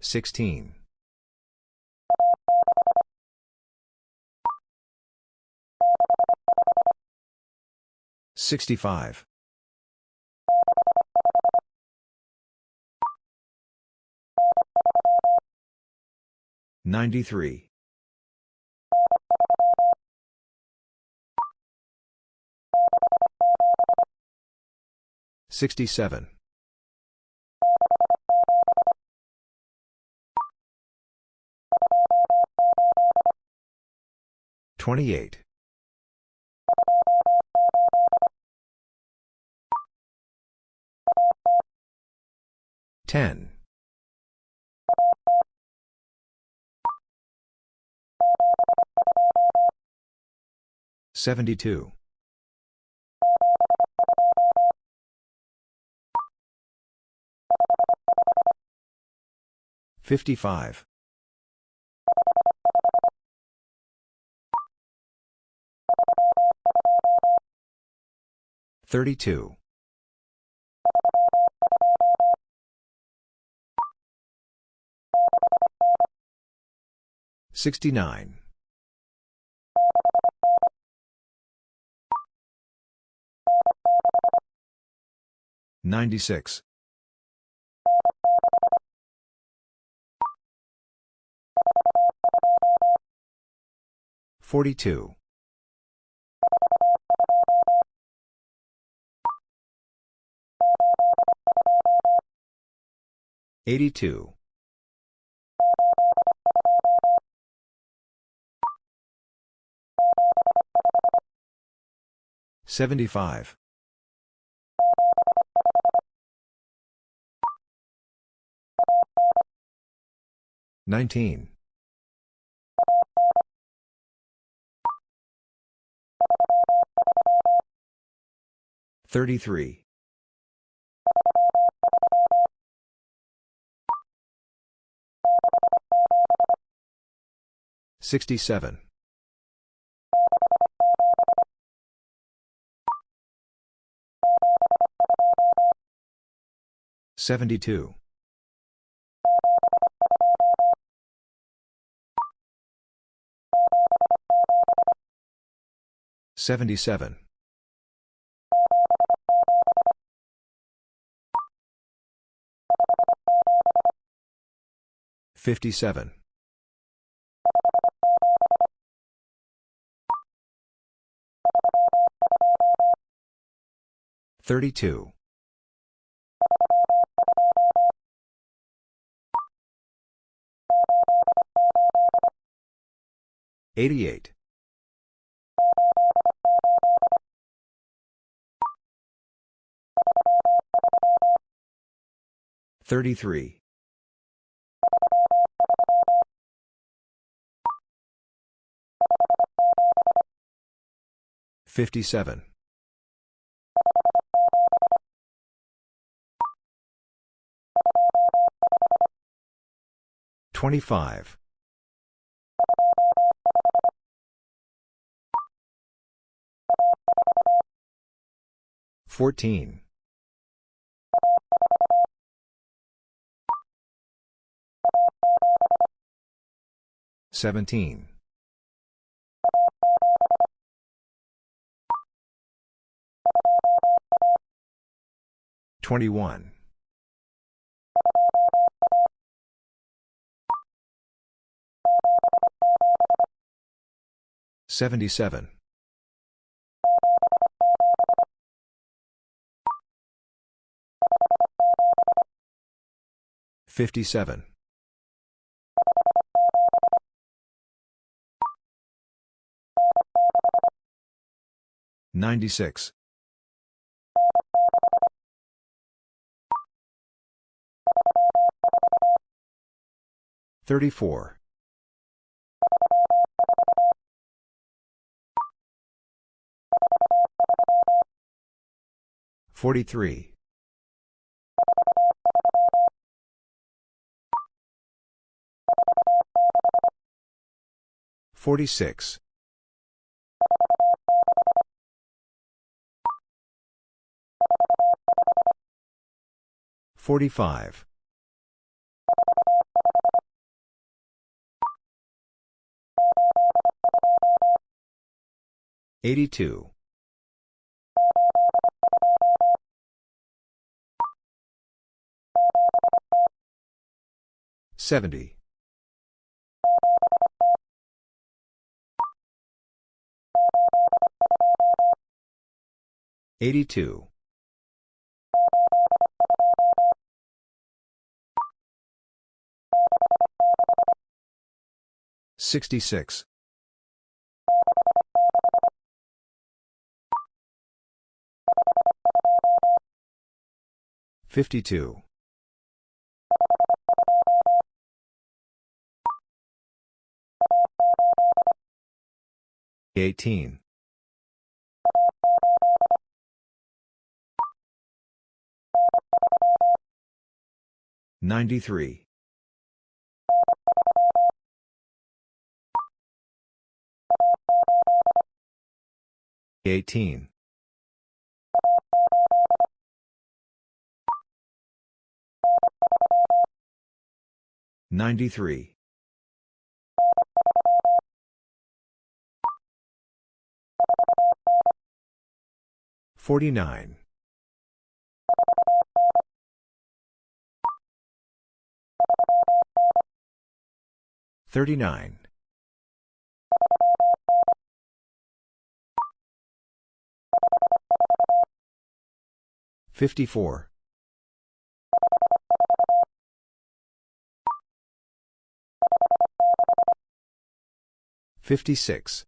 16. 65. 93. 67. 28. 10. 72. 55. 32. 69. 96. 42. 82. 75. 19. 33. 67. 72. 77. 57. 32. 88. 33. 57. 25. 14. 17. 21. 77. 57. 96. 34. 43. 46. 45. 82. 70. 82. 66. 52. 18. 93. 18. 93. 49. 39. 54. 56.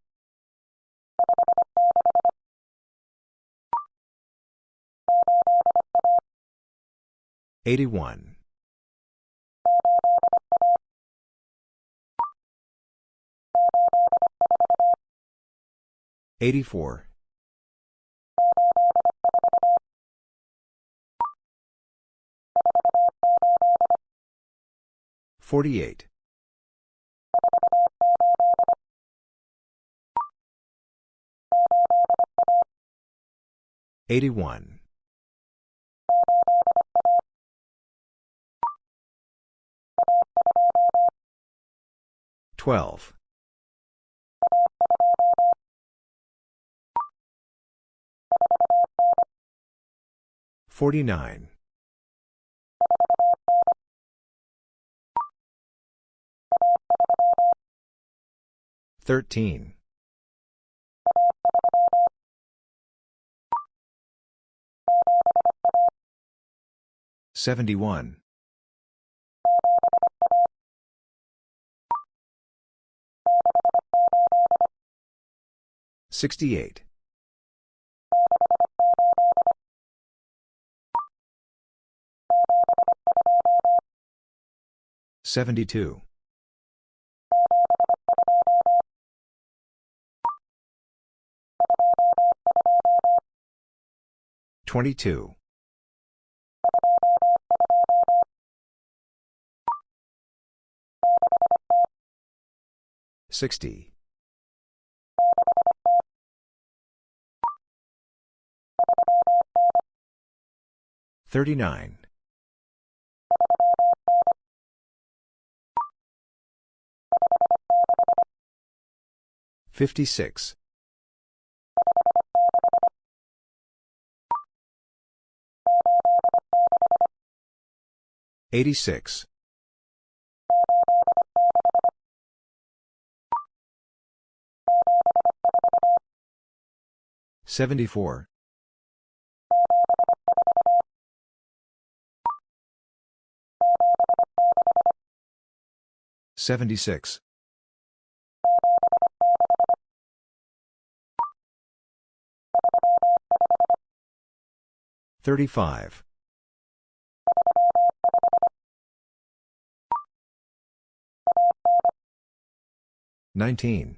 81. 84. 48. 81. 12. 49. 13. 71. 68. 72. 22. 60. 39. 56. 86. 74. 76. 35. 19.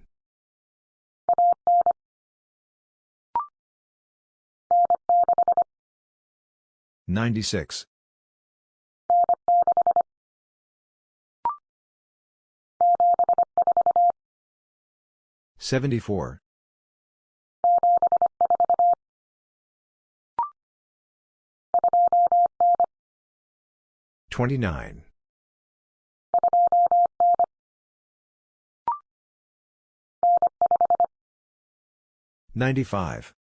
96. 74. 29. 95.